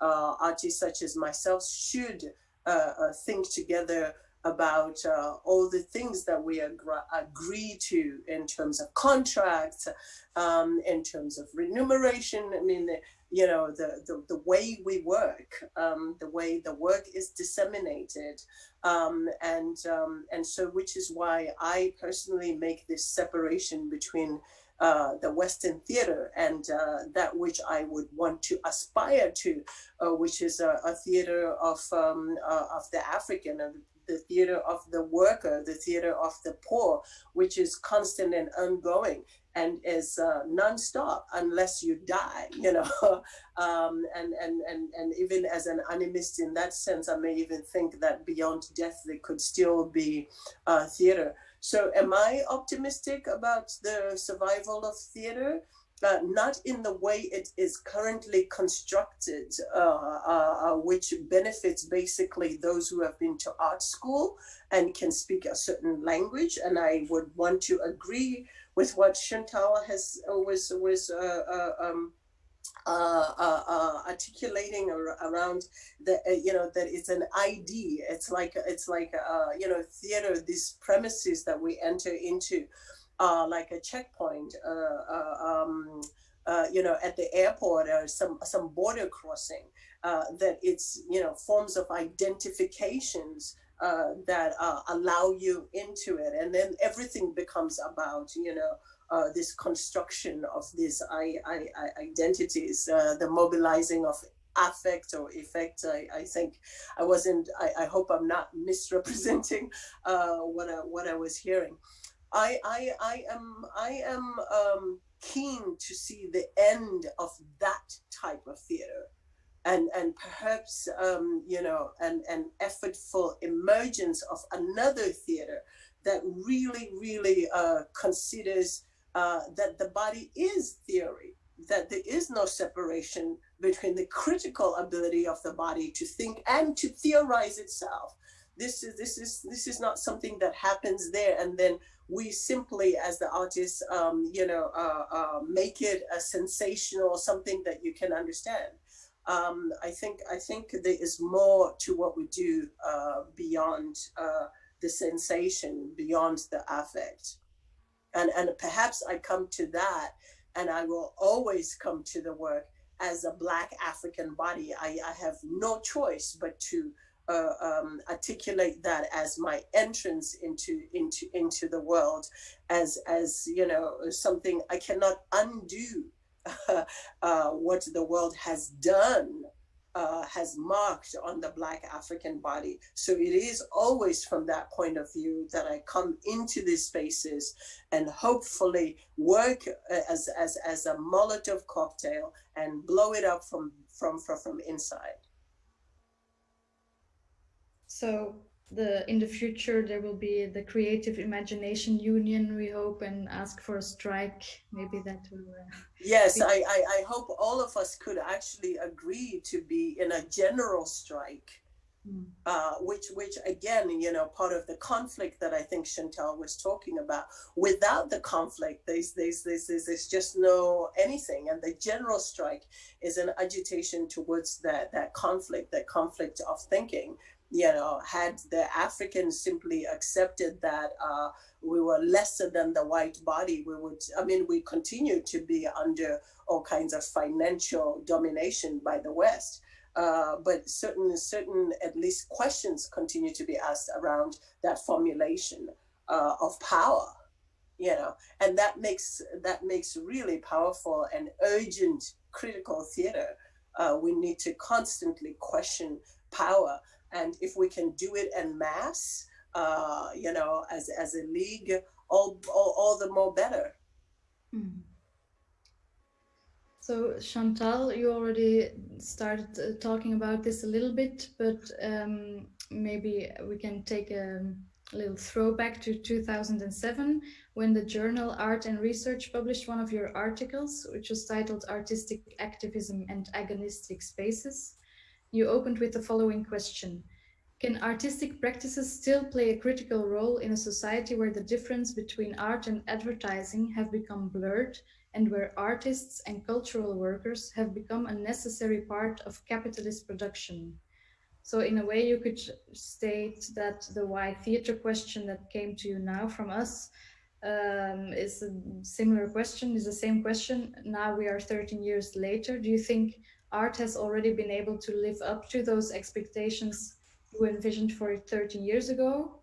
uh, artists such as myself should uh, think together about all the things that we agree to in terms of contracts, um, in terms of remuneration. I mean, you know, the, the, the way we work, um, the way the work is disseminated. Um, and, um, and so, which is why I personally make this separation between uh, the Western theater and uh, that which I would want to aspire to, uh, which is a, a theater of, um, uh, of the African, the theater of the worker, the theater of the poor, which is constant and ongoing and is uh, nonstop unless you die, you know. um, and, and, and, and even as an animist in that sense, I may even think that beyond death, there could still be uh, theater. So am I optimistic about the survival of theater? Uh, not in the way it is currently constructed, uh, uh, uh, which benefits basically those who have been to art school and can speak a certain language. And I would want to agree with what Chantal has uh, was was uh, um, articulating around the you know that it's an ID. It's like it's like you know theater. These premises that we enter into uh, like a checkpoint, uh, uh, um, uh, you know, at the airport or some some border crossing. that it's you know forms of identifications that allow you into it, and then everything becomes about you know uh, this construction of these identities, uh, the mobilizing of affect or effect. I, I think I wasn't, I, I hope I'm not misrepresenting uh, what, I, what I was hearing. I, I, I am, I am um, keen to see the end of that type of theater and, and perhaps, um, you know, an, an effortful emergence of another theater that really, really uh, considers uh, that the body is theory, that there is no separation between the critical ability of the body to think and to theorize itself. This is, this is, this is not something that happens there and then we simply, as the artists, um, you know, uh, uh, make it a sensational something that you can understand. Um, I think I think there is more to what we do uh, beyond uh, the sensation, beyond the affect, and and perhaps I come to that, and I will always come to the work as a Black African body. I, I have no choice but to uh, um, articulate that as my entrance into into into the world, as as you know something I cannot undo uh, what the world has done. Uh, has marked on the Black African body. So it is always from that point of view that I come into these spaces and hopefully work uh, as, as, as a Molotov cocktail and blow it up from, from, from, from inside. So the in the future there will be the Creative Imagination Union, we hope, and ask for a strike. Maybe that will. Uh, yes, I, I, I hope all of us could actually agree to be in a general strike. Hmm. Uh, which, which again, you know, part of the conflict that I think Chantal was talking about. Without the conflict, there's, there's, there's, there's, there's just no anything. And the general strike is an agitation towards that, that conflict, that conflict of thinking you know, had the Africans simply accepted that uh, we were lesser than the white body, we would, I mean, we continue to be under all kinds of financial domination by the West. Uh, but certain, certain at least questions continue to be asked around that formulation uh, of power, you know, and that makes that makes really powerful and urgent critical theater. Uh, we need to constantly question power, and if we can do it en masse, uh, you know, as as a league, all all, all the more better. Mm. So Chantal, you already started uh, talking about this a little bit, but um, maybe we can take a, little throwback to 2007 when the journal Art and Research published one of your articles, which was titled Artistic Activism and Agonistic Spaces. You opened with the following question. Can artistic practices still play a critical role in a society where the difference between art and advertising have become blurred and where artists and cultural workers have become a necessary part of capitalist production. So in a way you could state that the why theater question that came to you now from us um, is a similar question, is the same question. Now we are 13 years later. Do you think art has already been able to live up to those expectations you envisioned for it 13 years ago?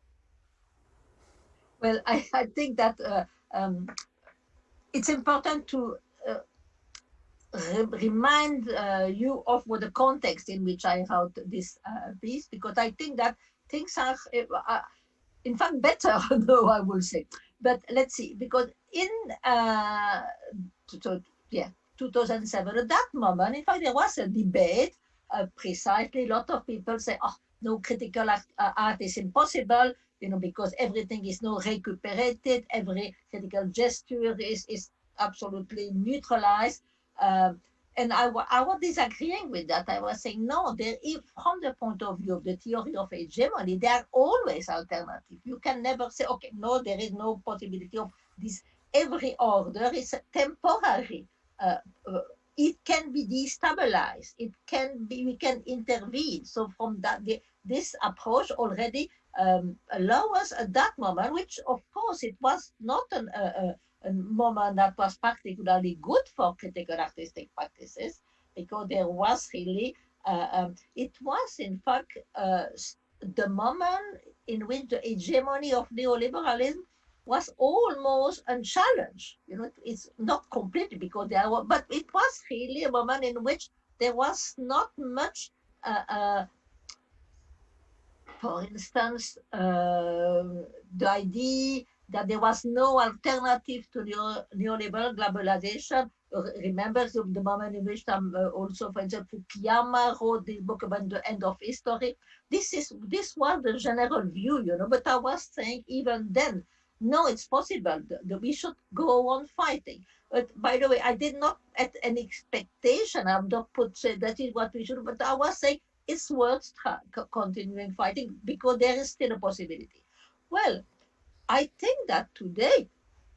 Well, I, I think that uh, um, it's important to uh, remind uh, you of what the context in which I wrote this uh, piece, because I think that things are, uh, in fact, better, though I will say. But let's see, because in, uh, to, yeah, 2007, at that moment, in fact, there was a debate, uh, precisely, a lot of people say, oh, no critical art, art is impossible, you know, because everything is now recuperated, every critical gesture is, is absolutely neutralized. Um, and I, I was disagreeing with that. I was saying, no, there is, from the point of view of the theory of hegemony, there are always alternatives. You can never say, okay, no, there is no possibility of this. Every order is temporary. Uh, uh, it can be destabilized. It can be, we can intervene. So from that, the, this approach already um, allow us at that moment, which of course it was not an, a, a moment that was particularly good for critical artistic practices, because there was really, uh, um, it was in fact uh, the moment in which the hegemony of neoliberalism was almost unchallenged. You know, it's not completely because there were, but it was really a moment in which there was not much uh, uh, for instance, uh, the idea that there was no alternative to neo neoliberal globalization. Remember the, the moment in which um, uh, also, for example, Fukuyama wrote this book about the end of history. This is this was the general view, you know. But I was saying even then, no, it's possible. The, the, we should go on fighting. But by the way, I did not at an expectation. I'm not put say that is what we should. But I was saying it's worth continuing fighting because there is still a possibility. Well, I think that today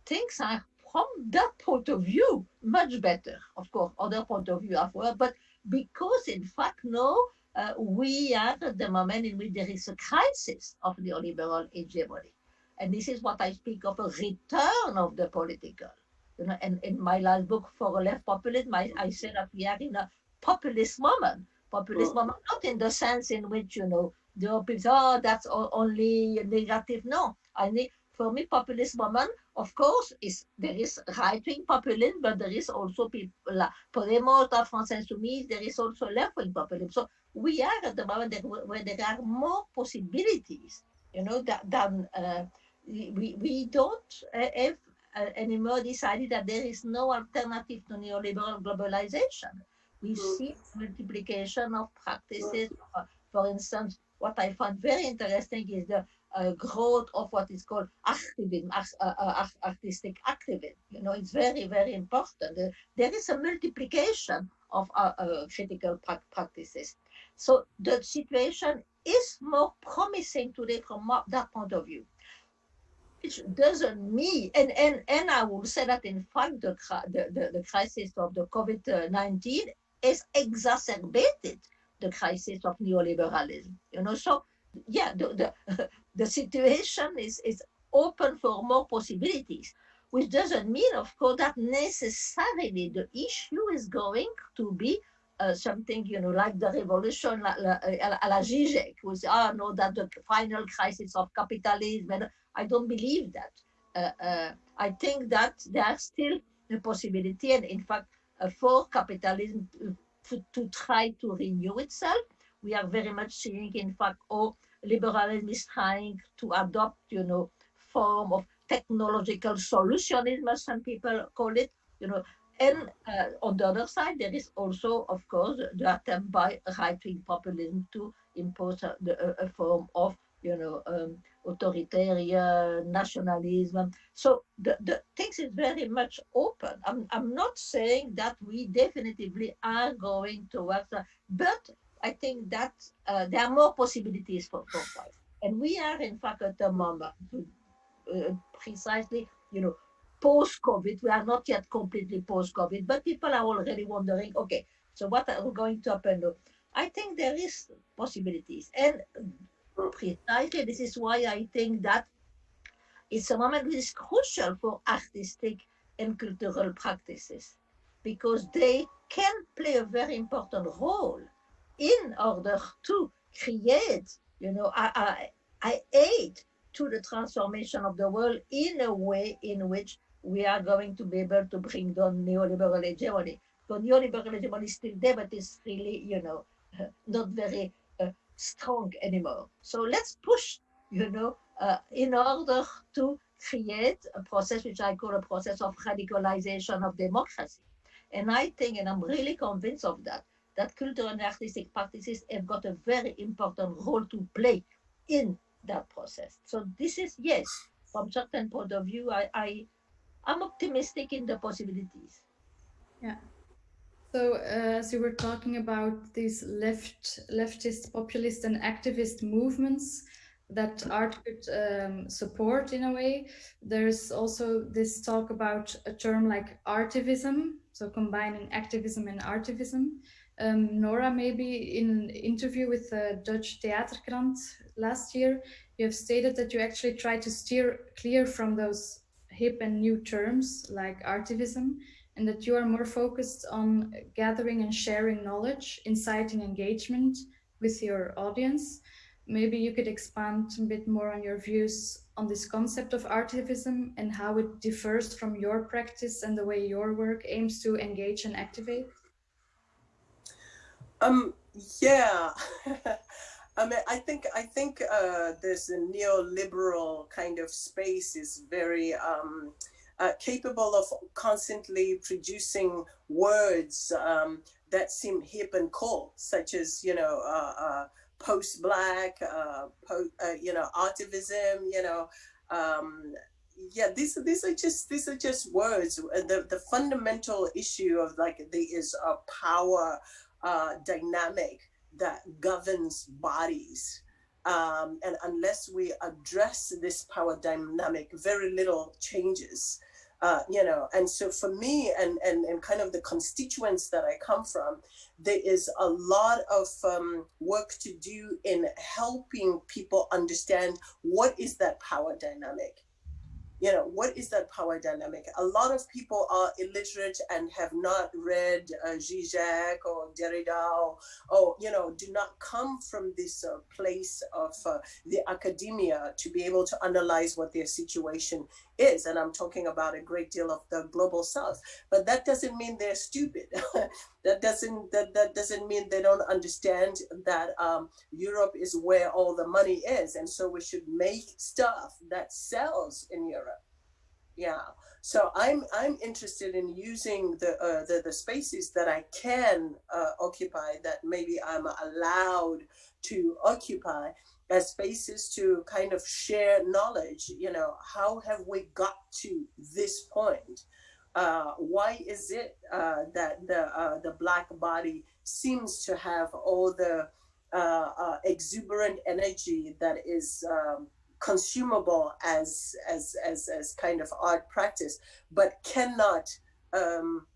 things are from that point of view much better. Of course, other point of view as well, but because in fact now uh, we are at the moment in which there is a crisis of neoliberal hegemony. And this is what I speak of a return of the political. You know, and in my last book, For a Left Populism, I, I said that we are in a populist moment populist well, not in the sense in which, you know, the people, oh, that's only negative. No, I need, for me, populist moment, of course, is there is right-wing populism, but there is also people, like Podemos, la France Insoumise, there is also left-wing populism. So we are at the moment that, where there are more possibilities, you know, that, than uh, we, we don't uh, have uh, anymore decided that there is no alternative to neoliberal globalization we mm. see multiplication of practices. For instance, what I found very interesting is the uh, growth of what is called activism, uh, uh, artistic activism. You know, it's very, very important. there is a multiplication of uh, uh, critical pra practices. So the situation is more promising today from that point of view. Which doesn't mean, and, and, and I will say that in fact the, the, the, the crisis of the COVID-19 has exacerbated the crisis of neoliberalism. You know, so yeah, the, the, the situation is, is open for more possibilities, which doesn't mean, of course, that necessarily the issue is going to be uh, something, you know, like the revolution la, la, à la Zizek, who said, oh, no, that the final crisis of capitalism. I don't believe that. Uh, uh, I think that there's still a possibility, and in fact, uh, for capitalism to, to, try to renew itself. We are very much seeing, in fact, how liberalism is trying to adopt, you know, form of technological solutionism, as some people call it, you know, and uh, on the other side, there is also, of course, the attempt by right-wing populism to impose a, a, a form of, you know, um, authoritarian nationalism. So the, the things is very much open. I'm, I'm not saying that we definitively are going towards, that, but I think that uh, there are more possibilities for, fight. And we are in fact at the moment, uh, precisely, you know, post-COVID, we are not yet completely post-COVID, but people are already wondering, okay, so what are we going to happen? I think there is possibilities. And precisely this is why I think that it's a moment which is crucial for artistic and cultural practices because they can play a very important role in order to create, you know, I, I, aid to the transformation of the world in a way in which we are going to be able to bring down neoliberal hegemony. Because neoliberal hegemony is still there, but it's really, you know, not very strong anymore. So let's push, you know, uh, in order to create a process which I call a process of radicalization of democracy. And I think, and I'm really convinced of that, that cultural and artistic practices have got a very important role to play in that process. So this is, yes, from certain point of view, I, I, I'm optimistic in the possibilities. Yeah. So uh, as you were talking about these left, leftist, populist and activist movements that art could um, support in a way, there's also this talk about a term like artivism, so combining activism and artivism. Um, Nora, maybe in an interview with the Dutch Theaterkrant last year, you have stated that you actually try to steer clear from those hip and new terms like artivism and that you are more focused on gathering and sharing knowledge, inciting engagement with your audience. Maybe you could expand a bit more on your views on this concept of artivism and how it differs from your practice and the way your work aims to engage and activate? Um, yeah. I mean, I think I think uh, this neoliberal kind of space is very um, uh, capable of constantly producing words um, that seem hip and cool, such as, you know, uh, uh post-black, uh, po uh, you know, artivism, you know, um, yeah, these these are just these are just words. The the fundamental issue of like there is a power uh, dynamic that governs bodies, um, and unless we address this power dynamic, very little changes uh, you know, and so for me and, and, and kind of the constituents that I come from, there is a lot of um, work to do in helping people understand what is that power dynamic you know, what is that power dynamic? A lot of people are illiterate and have not read uh, Zizek or Derrida or, or, you know, do not come from this uh, place of uh, the academia to be able to analyze what their situation is. And I'm talking about a great deal of the global south, but that doesn't mean they're stupid. that doesn't that, that doesn't mean they don't understand that um, Europe is where all the money is. And so we should make stuff that sells in Europe. Yeah. So I'm I'm interested in using the uh, the, the spaces that I can uh, occupy that maybe I'm allowed to occupy as spaces to kind of share knowledge. You know, how have we got to this point? Uh, why is it uh, that the uh, the black body seems to have all the uh, uh, exuberant energy that is um, consumable as, as as as kind of art practice, but cannot um,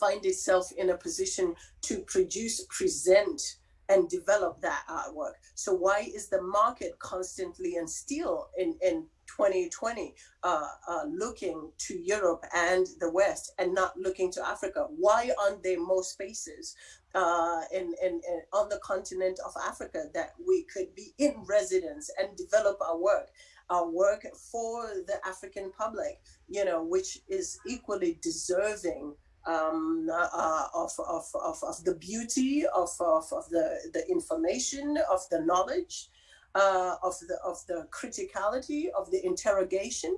find itself in a position to produce, present, and develop that artwork. So why is the market constantly and still in, in 2020 uh, uh, looking to Europe and the West and not looking to Africa? Why aren't there more spaces uh, in, in, in, on the continent of Africa that we could be in residence and develop our work? Our work for the African public, you know, which is equally deserving um, uh, of, of, of, of the beauty of, of, of the, the information, of the knowledge, uh, of, the, of the criticality, of the interrogation.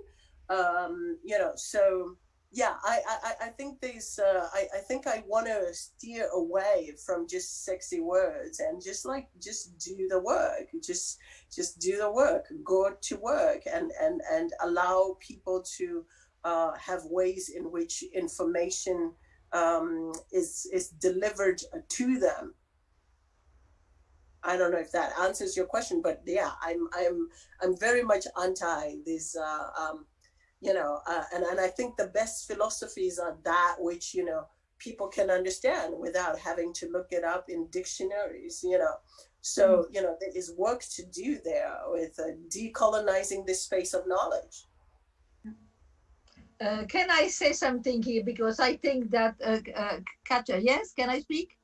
Um, you know, so yeah, I, I, I think there's, uh, I, I think I want to steer away from just sexy words and just like, just do the work, just, just do the work, go to work and, and, and allow people to, uh, have ways in which information um, is, is delivered to them. I don't know if that answers your question, but yeah, I'm, I'm, I'm very much anti this, uh, um, you know, uh, and, and I think the best philosophies are that which, you know, people can understand without having to look it up in dictionaries, you know. So, mm. you know, there is work to do there with uh, decolonizing this space of knowledge. Uh, can I say something here? Because I think that, uh, uh, Katja, yes, can I speak?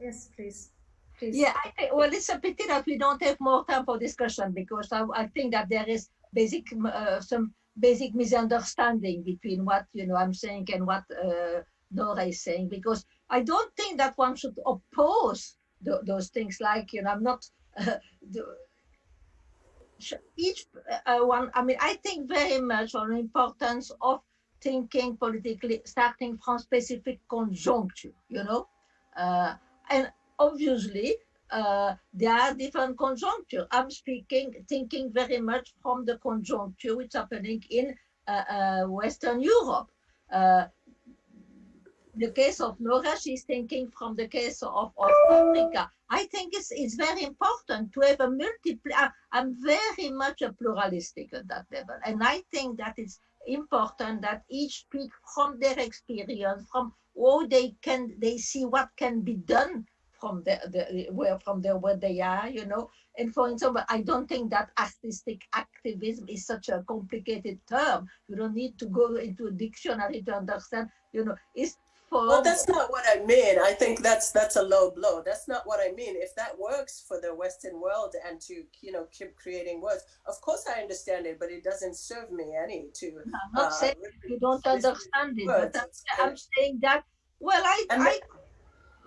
Yes, please. Please. Yeah, I well, it's a pity that we don't have more time for discussion because I, I think that there is basic, uh, some basic misunderstanding between what, you know, I'm saying and what uh, Nora is saying, because I don't think that one should oppose th those things like, you know, I'm not, uh, each uh, one, I mean, I think very much on the importance of thinking politically, starting from specific conjuncture, you know? Uh, and obviously, uh, there are different conjuncture. I'm speaking, thinking very much from the conjuncture which is happening in uh, uh Western Europe. Uh, the case of Nora, she's thinking from the case of, of Africa. I think it's, it's very important to have a multiple, I'm very much a pluralistic at that level. And I think that it's important that each speak from their experience, from how they can, they see what can be done from the, the where from the where they are, you know. And for example, I don't think that artistic activism is such a complicated term. You don't need to go into a dictionary to understand, you know, it's well, that's not what I mean. I think that's that's a low blow. That's not what I mean. If that works for the Western world and to you know keep creating words, of course I understand it, but it doesn't serve me any to. I'm not uh, saying you don't understand it, but I'm, I'm, saying that. Well, I. I oh,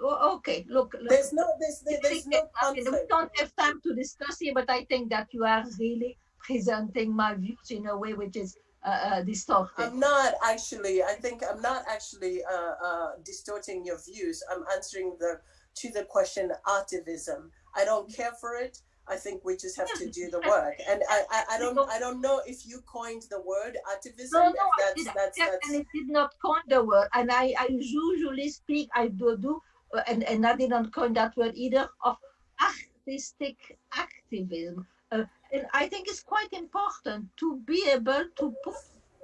okay, look, look. There's no, there's, there's no conflict. We don't have time to discuss here, but I think that you are really presenting my views in a way which is uh, uh, distorted. I'm not actually, I think I'm not actually uh, uh, distorting your views. I'm answering the to the question artivism. I don't care for it. I think we just have to do the work. And I, I, I don't I don't know if you coined the word artivism. No, no, that's, I that's, that's, and it did not coin the word. And I, I usually speak, I do do, and, and I didn't coin that word either, of artistic activism. Uh, and I think it's quite important to be able to put,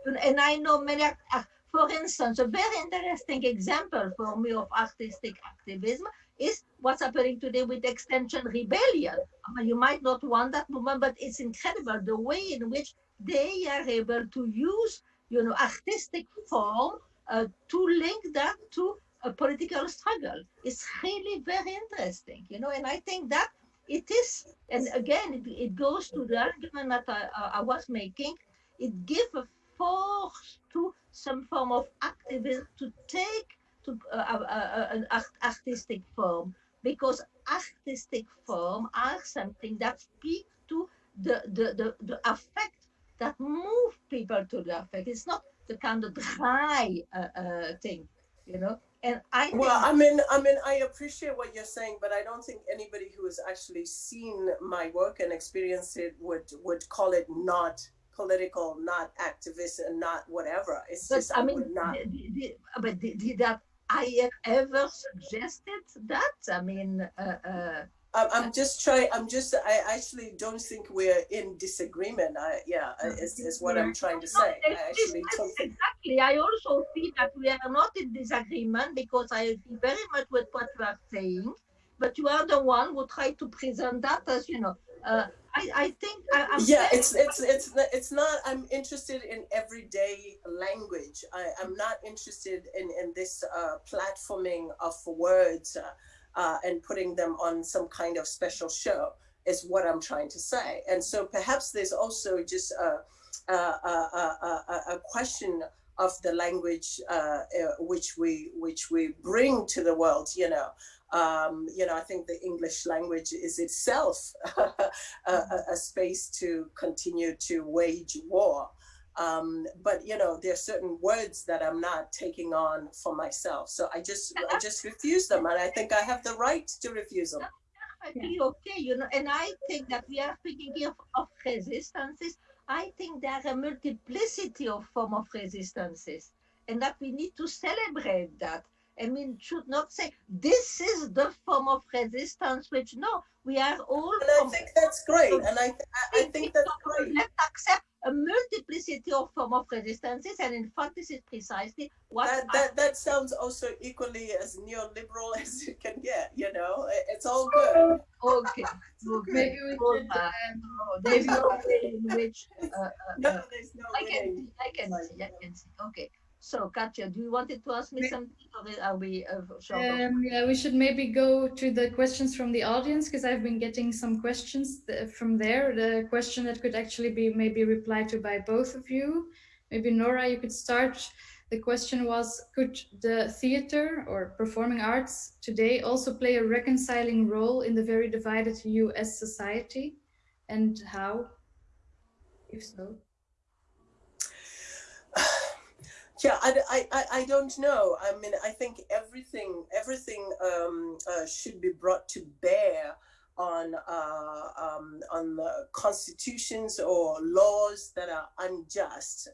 and I know many, uh, for instance, a very interesting example for me of artistic activism is what's happening today with Extinction Rebellion. Mean, you might not want that movement, but it's incredible the way in which they are able to use, you know, artistic form uh, to link that to a political struggle. It's really very interesting, you know, and I think that it is, and again, it, it goes to the argument that I, I was making, it gives a force to some form of activism to take to uh, uh, uh, an art artistic form because artistic form are something that speak to the, the, the, the affect that move people to the affect. It's not the kind of dry uh, uh, thing, you know. And I well, I mean, I mean, I appreciate what you're saying, but I don't think anybody who has actually seen my work and experienced it would would call it not political, not activist, and not whatever. It's but, just I, I mean, not. but did, did that I have ever suggested that? I mean, uh, uh, I'm just trying. I'm just. I actually don't think we're in disagreement. I yeah, is, is what I'm trying to say. I actually don't think. Exactly. I also feel that we are not in disagreement because I agree very much with what you are saying, but you are the one who try to present that as you know. Uh, I, I think I, am yeah, it's it's it's it's not. I'm interested in everyday language. I, I'm not interested in in this uh, platforming of words uh, uh, and putting them on some kind of special show. Is what I'm trying to say. And so perhaps there's also just a a, a, a, question of the language uh, uh, which we which we bring to the world. You know, um, you know, I think the English language is itself a, a, space to continue to wage war. Um, but you know, there are certain words that I'm not taking on for myself. So I just I just refuse them, and I think I have the right to refuse them. Perfectly okay, you know, and I think that we are speaking here of, of resistances. I think there are a multiplicity of form of resistances, and that we need to celebrate that I mean, should not say this is the form of resistance, which no, we are all. And I think that's great. And I, I, I think that's great. Let's accept a multiplicity of form of resistances, and in fact, this is precisely what. That, that, that sounds also equally as neoliberal as you can get. You know, it's all good. Okay. okay. Maybe we should. Uh, there's no way in which. Uh, uh, no, there's no I can see. I can see. I can see. Okay. So, Katja, do you wanted to ask me something, or are we uh, um, Yeah, we should maybe go to the questions from the audience because I've been getting some questions from there. The question that could actually be maybe replied to by both of you. Maybe Nora, you could start. The question was, could the theater or performing arts today also play a reconciling role in the very divided US society? And how, if so? Yeah, I, I, I don't know. I mean, I think everything everything um, uh, should be brought to bear on uh, um, on constitutions or laws that are unjust.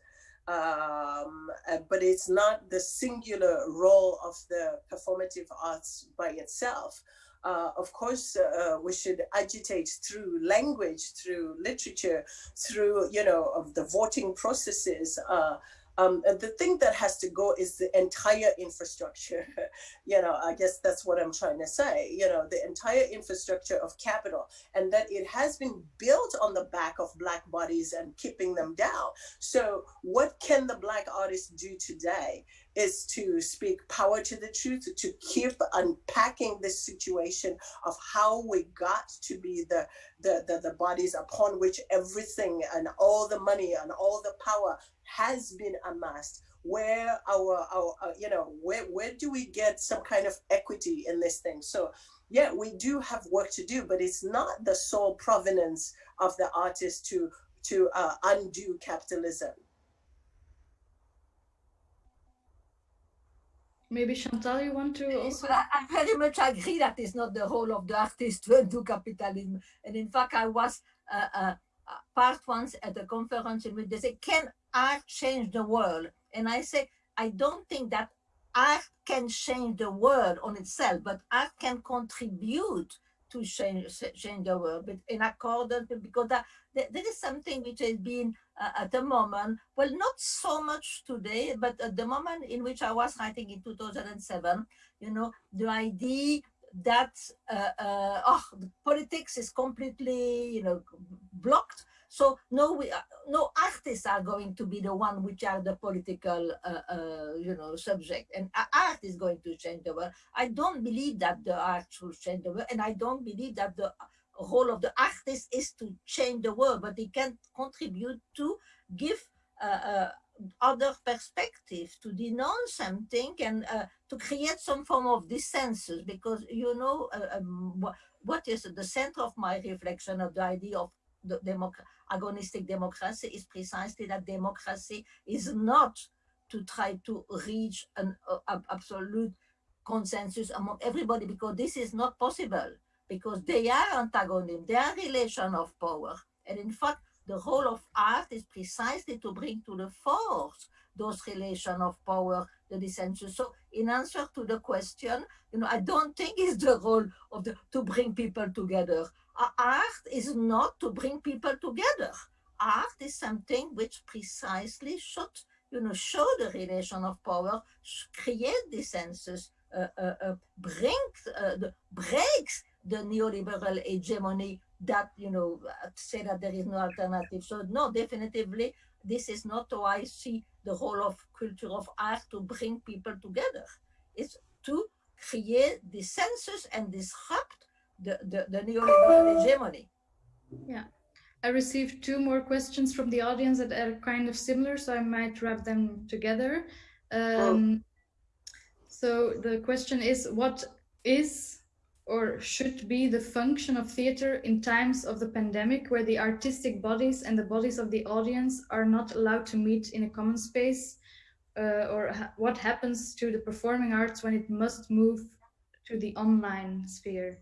Um, uh, but it's not the singular role of the performative arts by itself. Uh, of course, uh, we should agitate through language, through literature, through, you know, of the voting processes, uh, um, the thing that has to go is the entire infrastructure. you know, I guess that's what I'm trying to say. You know, the entire infrastructure of capital, and that it has been built on the back of black bodies and keeping them down. So, what can the black artist do today? Is to speak power to the truth, to keep unpacking this situation of how we got to be the, the, the, the bodies upon which everything and all the money and all the power has been amassed where our, our uh, you know where where do we get some kind of equity in this thing so yeah we do have work to do but it's not the sole provenance of the artist to to uh, undo capitalism Maybe Chantal, you want to also? I very much agree that it's not the role of the artist to undo capitalism. And in fact, I was uh, uh, part once at a conference in which they say, can art change the world? And I say, I don't think that art can change the world on itself, but art can contribute to change, change the world, but in accordance, because that, that, is something which has been uh, at the moment, well, not so much today, but at the moment in which I was writing in 2007, you know, the idea that uh, uh, oh, politics is completely, you know, blocked so no, we, uh, no artists are going to be the one which are the political, uh, uh, you know, subject. And art is going to change the world. I don't believe that the art should change the world, and I don't believe that the role of the artist is to change the world, but he can contribute to give uh, uh, other perspective, to denounce something and uh, to create some form of dissensus, because you know um, what is the center of my reflection of the idea of democ agonistic democracy is precisely that democracy is not to try to reach an uh, absolute consensus among everybody because this is not possible because they are antagonism, they are relation of power. And in fact, the role of art is precisely to bring to the force those relation of power, the dissensus. So in answer to the question, you know, I don't think it's the role of the to bring people together art is not to bring people together. Art is something which precisely should, you know, show the relation of power, create dissensus, uh, uh, uh brings, uh, the, breaks the neoliberal hegemony that, you know, say that there is no alternative. So no, definitively, this is not how I see the role of culture of art to bring people together. It's to create dissensus and disrupt the, the, the neoliberal hegemony. Yeah. I received two more questions from the audience that are kind of similar, so I might wrap them together. Um, so the question is, what is or should be the function of theater in times of the pandemic where the artistic bodies and the bodies of the audience are not allowed to meet in a common space uh, or ha what happens to the performing arts when it must move to the online sphere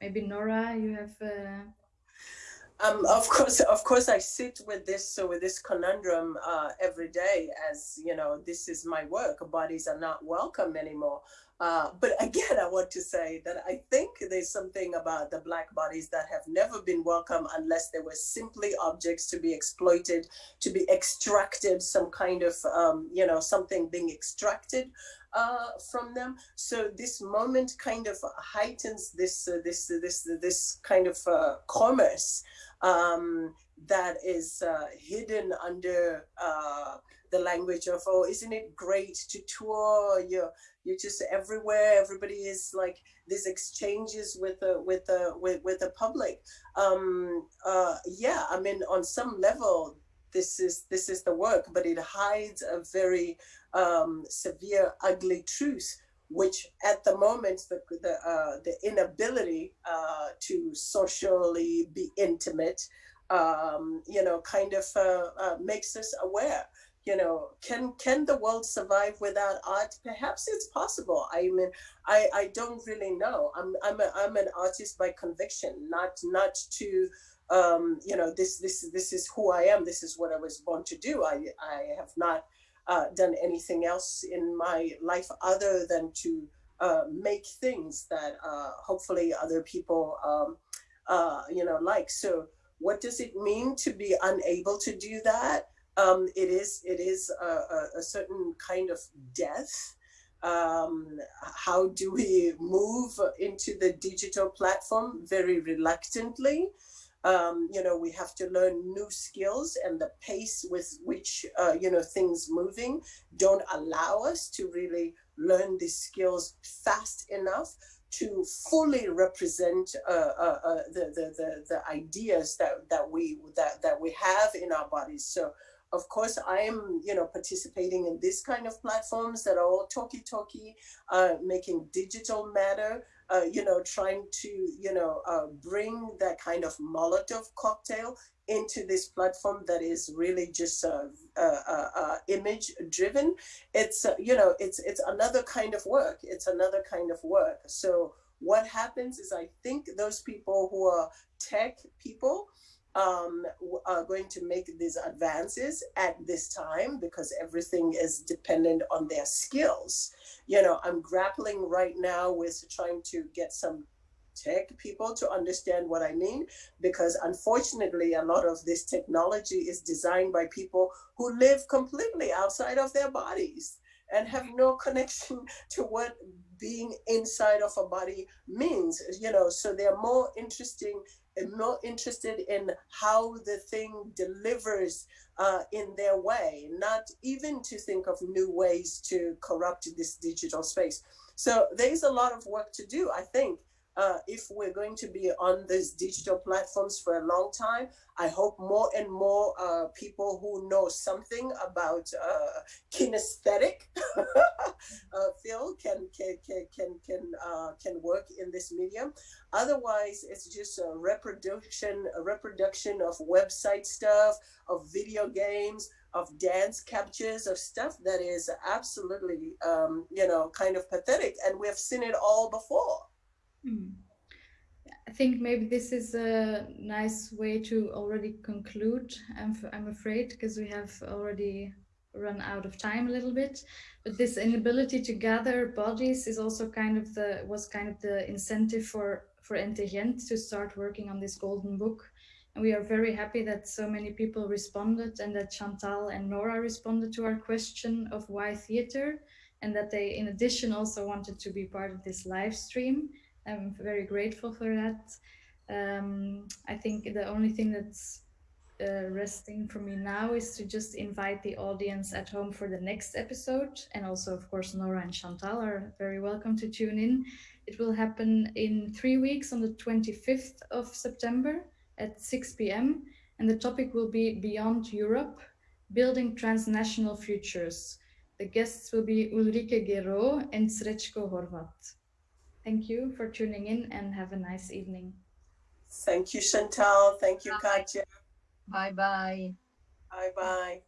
maybe nora you have uh... um, of course of course i sit with this so with this conundrum uh, every day as you know this is my work. Bodies are not welcome anymore uh, but again, I want to say that I think there's something about the black bodies that have never been welcome unless they were simply objects to be exploited, to be extracted, some kind of, um, you know, something being extracted uh, from them. So this moment kind of heightens this, uh, this, this, this kind of uh, commerce um, that is uh, hidden under uh, the language of, oh, isn't it great to tour? You're, you're just everywhere. Everybody is like these exchanges with the with the with, with the public. Um, uh, yeah, I mean, on some level, this is this is the work, but it hides a very um, severe, ugly truth, which at the moment the the uh, the inability uh, to socially be intimate, um, you know, kind of uh, uh, makes us aware you know, can can the world survive without art? Perhaps it's possible. I mean, I, I don't really know. I'm I'm a, I'm an artist by conviction, not not to um, you know, this this this is who I am. This is what I was born to do. I I have not uh, done anything else in my life other than to uh, make things that uh, hopefully other people um, uh, you know like. So what does it mean to be unable to do that? Um, it is it is a, a, a, certain kind of death. Um, how do we move into the digital platform? Very reluctantly. Um, you know, we have to learn new skills and the pace with which, uh, you know, things moving don't allow us to really learn these skills fast enough to fully represent uh, uh, uh, the, the, the, the ideas that, that, we, that, that we have in our bodies. So of course, I'm, you know, participating in this kind of platforms that are all talky-talky, uh, making digital matter, uh, you know, trying to, you know, uh, bring that kind of Molotov cocktail into this platform that is really just uh, uh, uh, image driven. It's, you know, it's, it's another kind of work. It's another kind of work. So what happens is I think those people who are tech people, um, are going to make these advances at this time because everything is dependent on their skills. You know, I'm grappling right now with trying to get some tech people to understand what I mean, because unfortunately, a lot of this technology is designed by people who live completely outside of their bodies and have no connection to what being inside of a body means, you know, so they're more interesting and more interested in how the thing delivers uh, in their way, not even to think of new ways to corrupt this digital space. So there's a lot of work to do, I think, uh, if we're going to be on these digital platforms for a long time, I hope more and more uh, people who know something about uh, kinesthetic uh, field can can can can can, uh, can work in this medium. Otherwise, it's just a reproduction a reproduction of website stuff, of video games, of dance captures, of stuff that is absolutely um, you know kind of pathetic, and we've seen it all before. Hmm. I think maybe this is a nice way to already conclude. I'm, I'm afraid because we have already run out of time a little bit. But this inability to gather bodies is also kind of the was kind of the incentive for for NTGent to start working on this golden book. And we are very happy that so many people responded and that Chantal and Nora responded to our question of why theater and that they, in addition, also wanted to be part of this live stream. I'm very grateful for that. Um, I think the only thing that's uh, resting for me now is to just invite the audience at home for the next episode. And also, of course, Nora and Chantal are very welcome to tune in. It will happen in three weeks on the 25th of September at 6 p.m. And the topic will be Beyond Europe, Building Transnational Futures. The guests will be Ulrike Guérot and Srečko Horvat. Thank you for tuning in and have a nice evening. Thank you, Chantal. Thank you, Katja. Bye bye. Bye bye.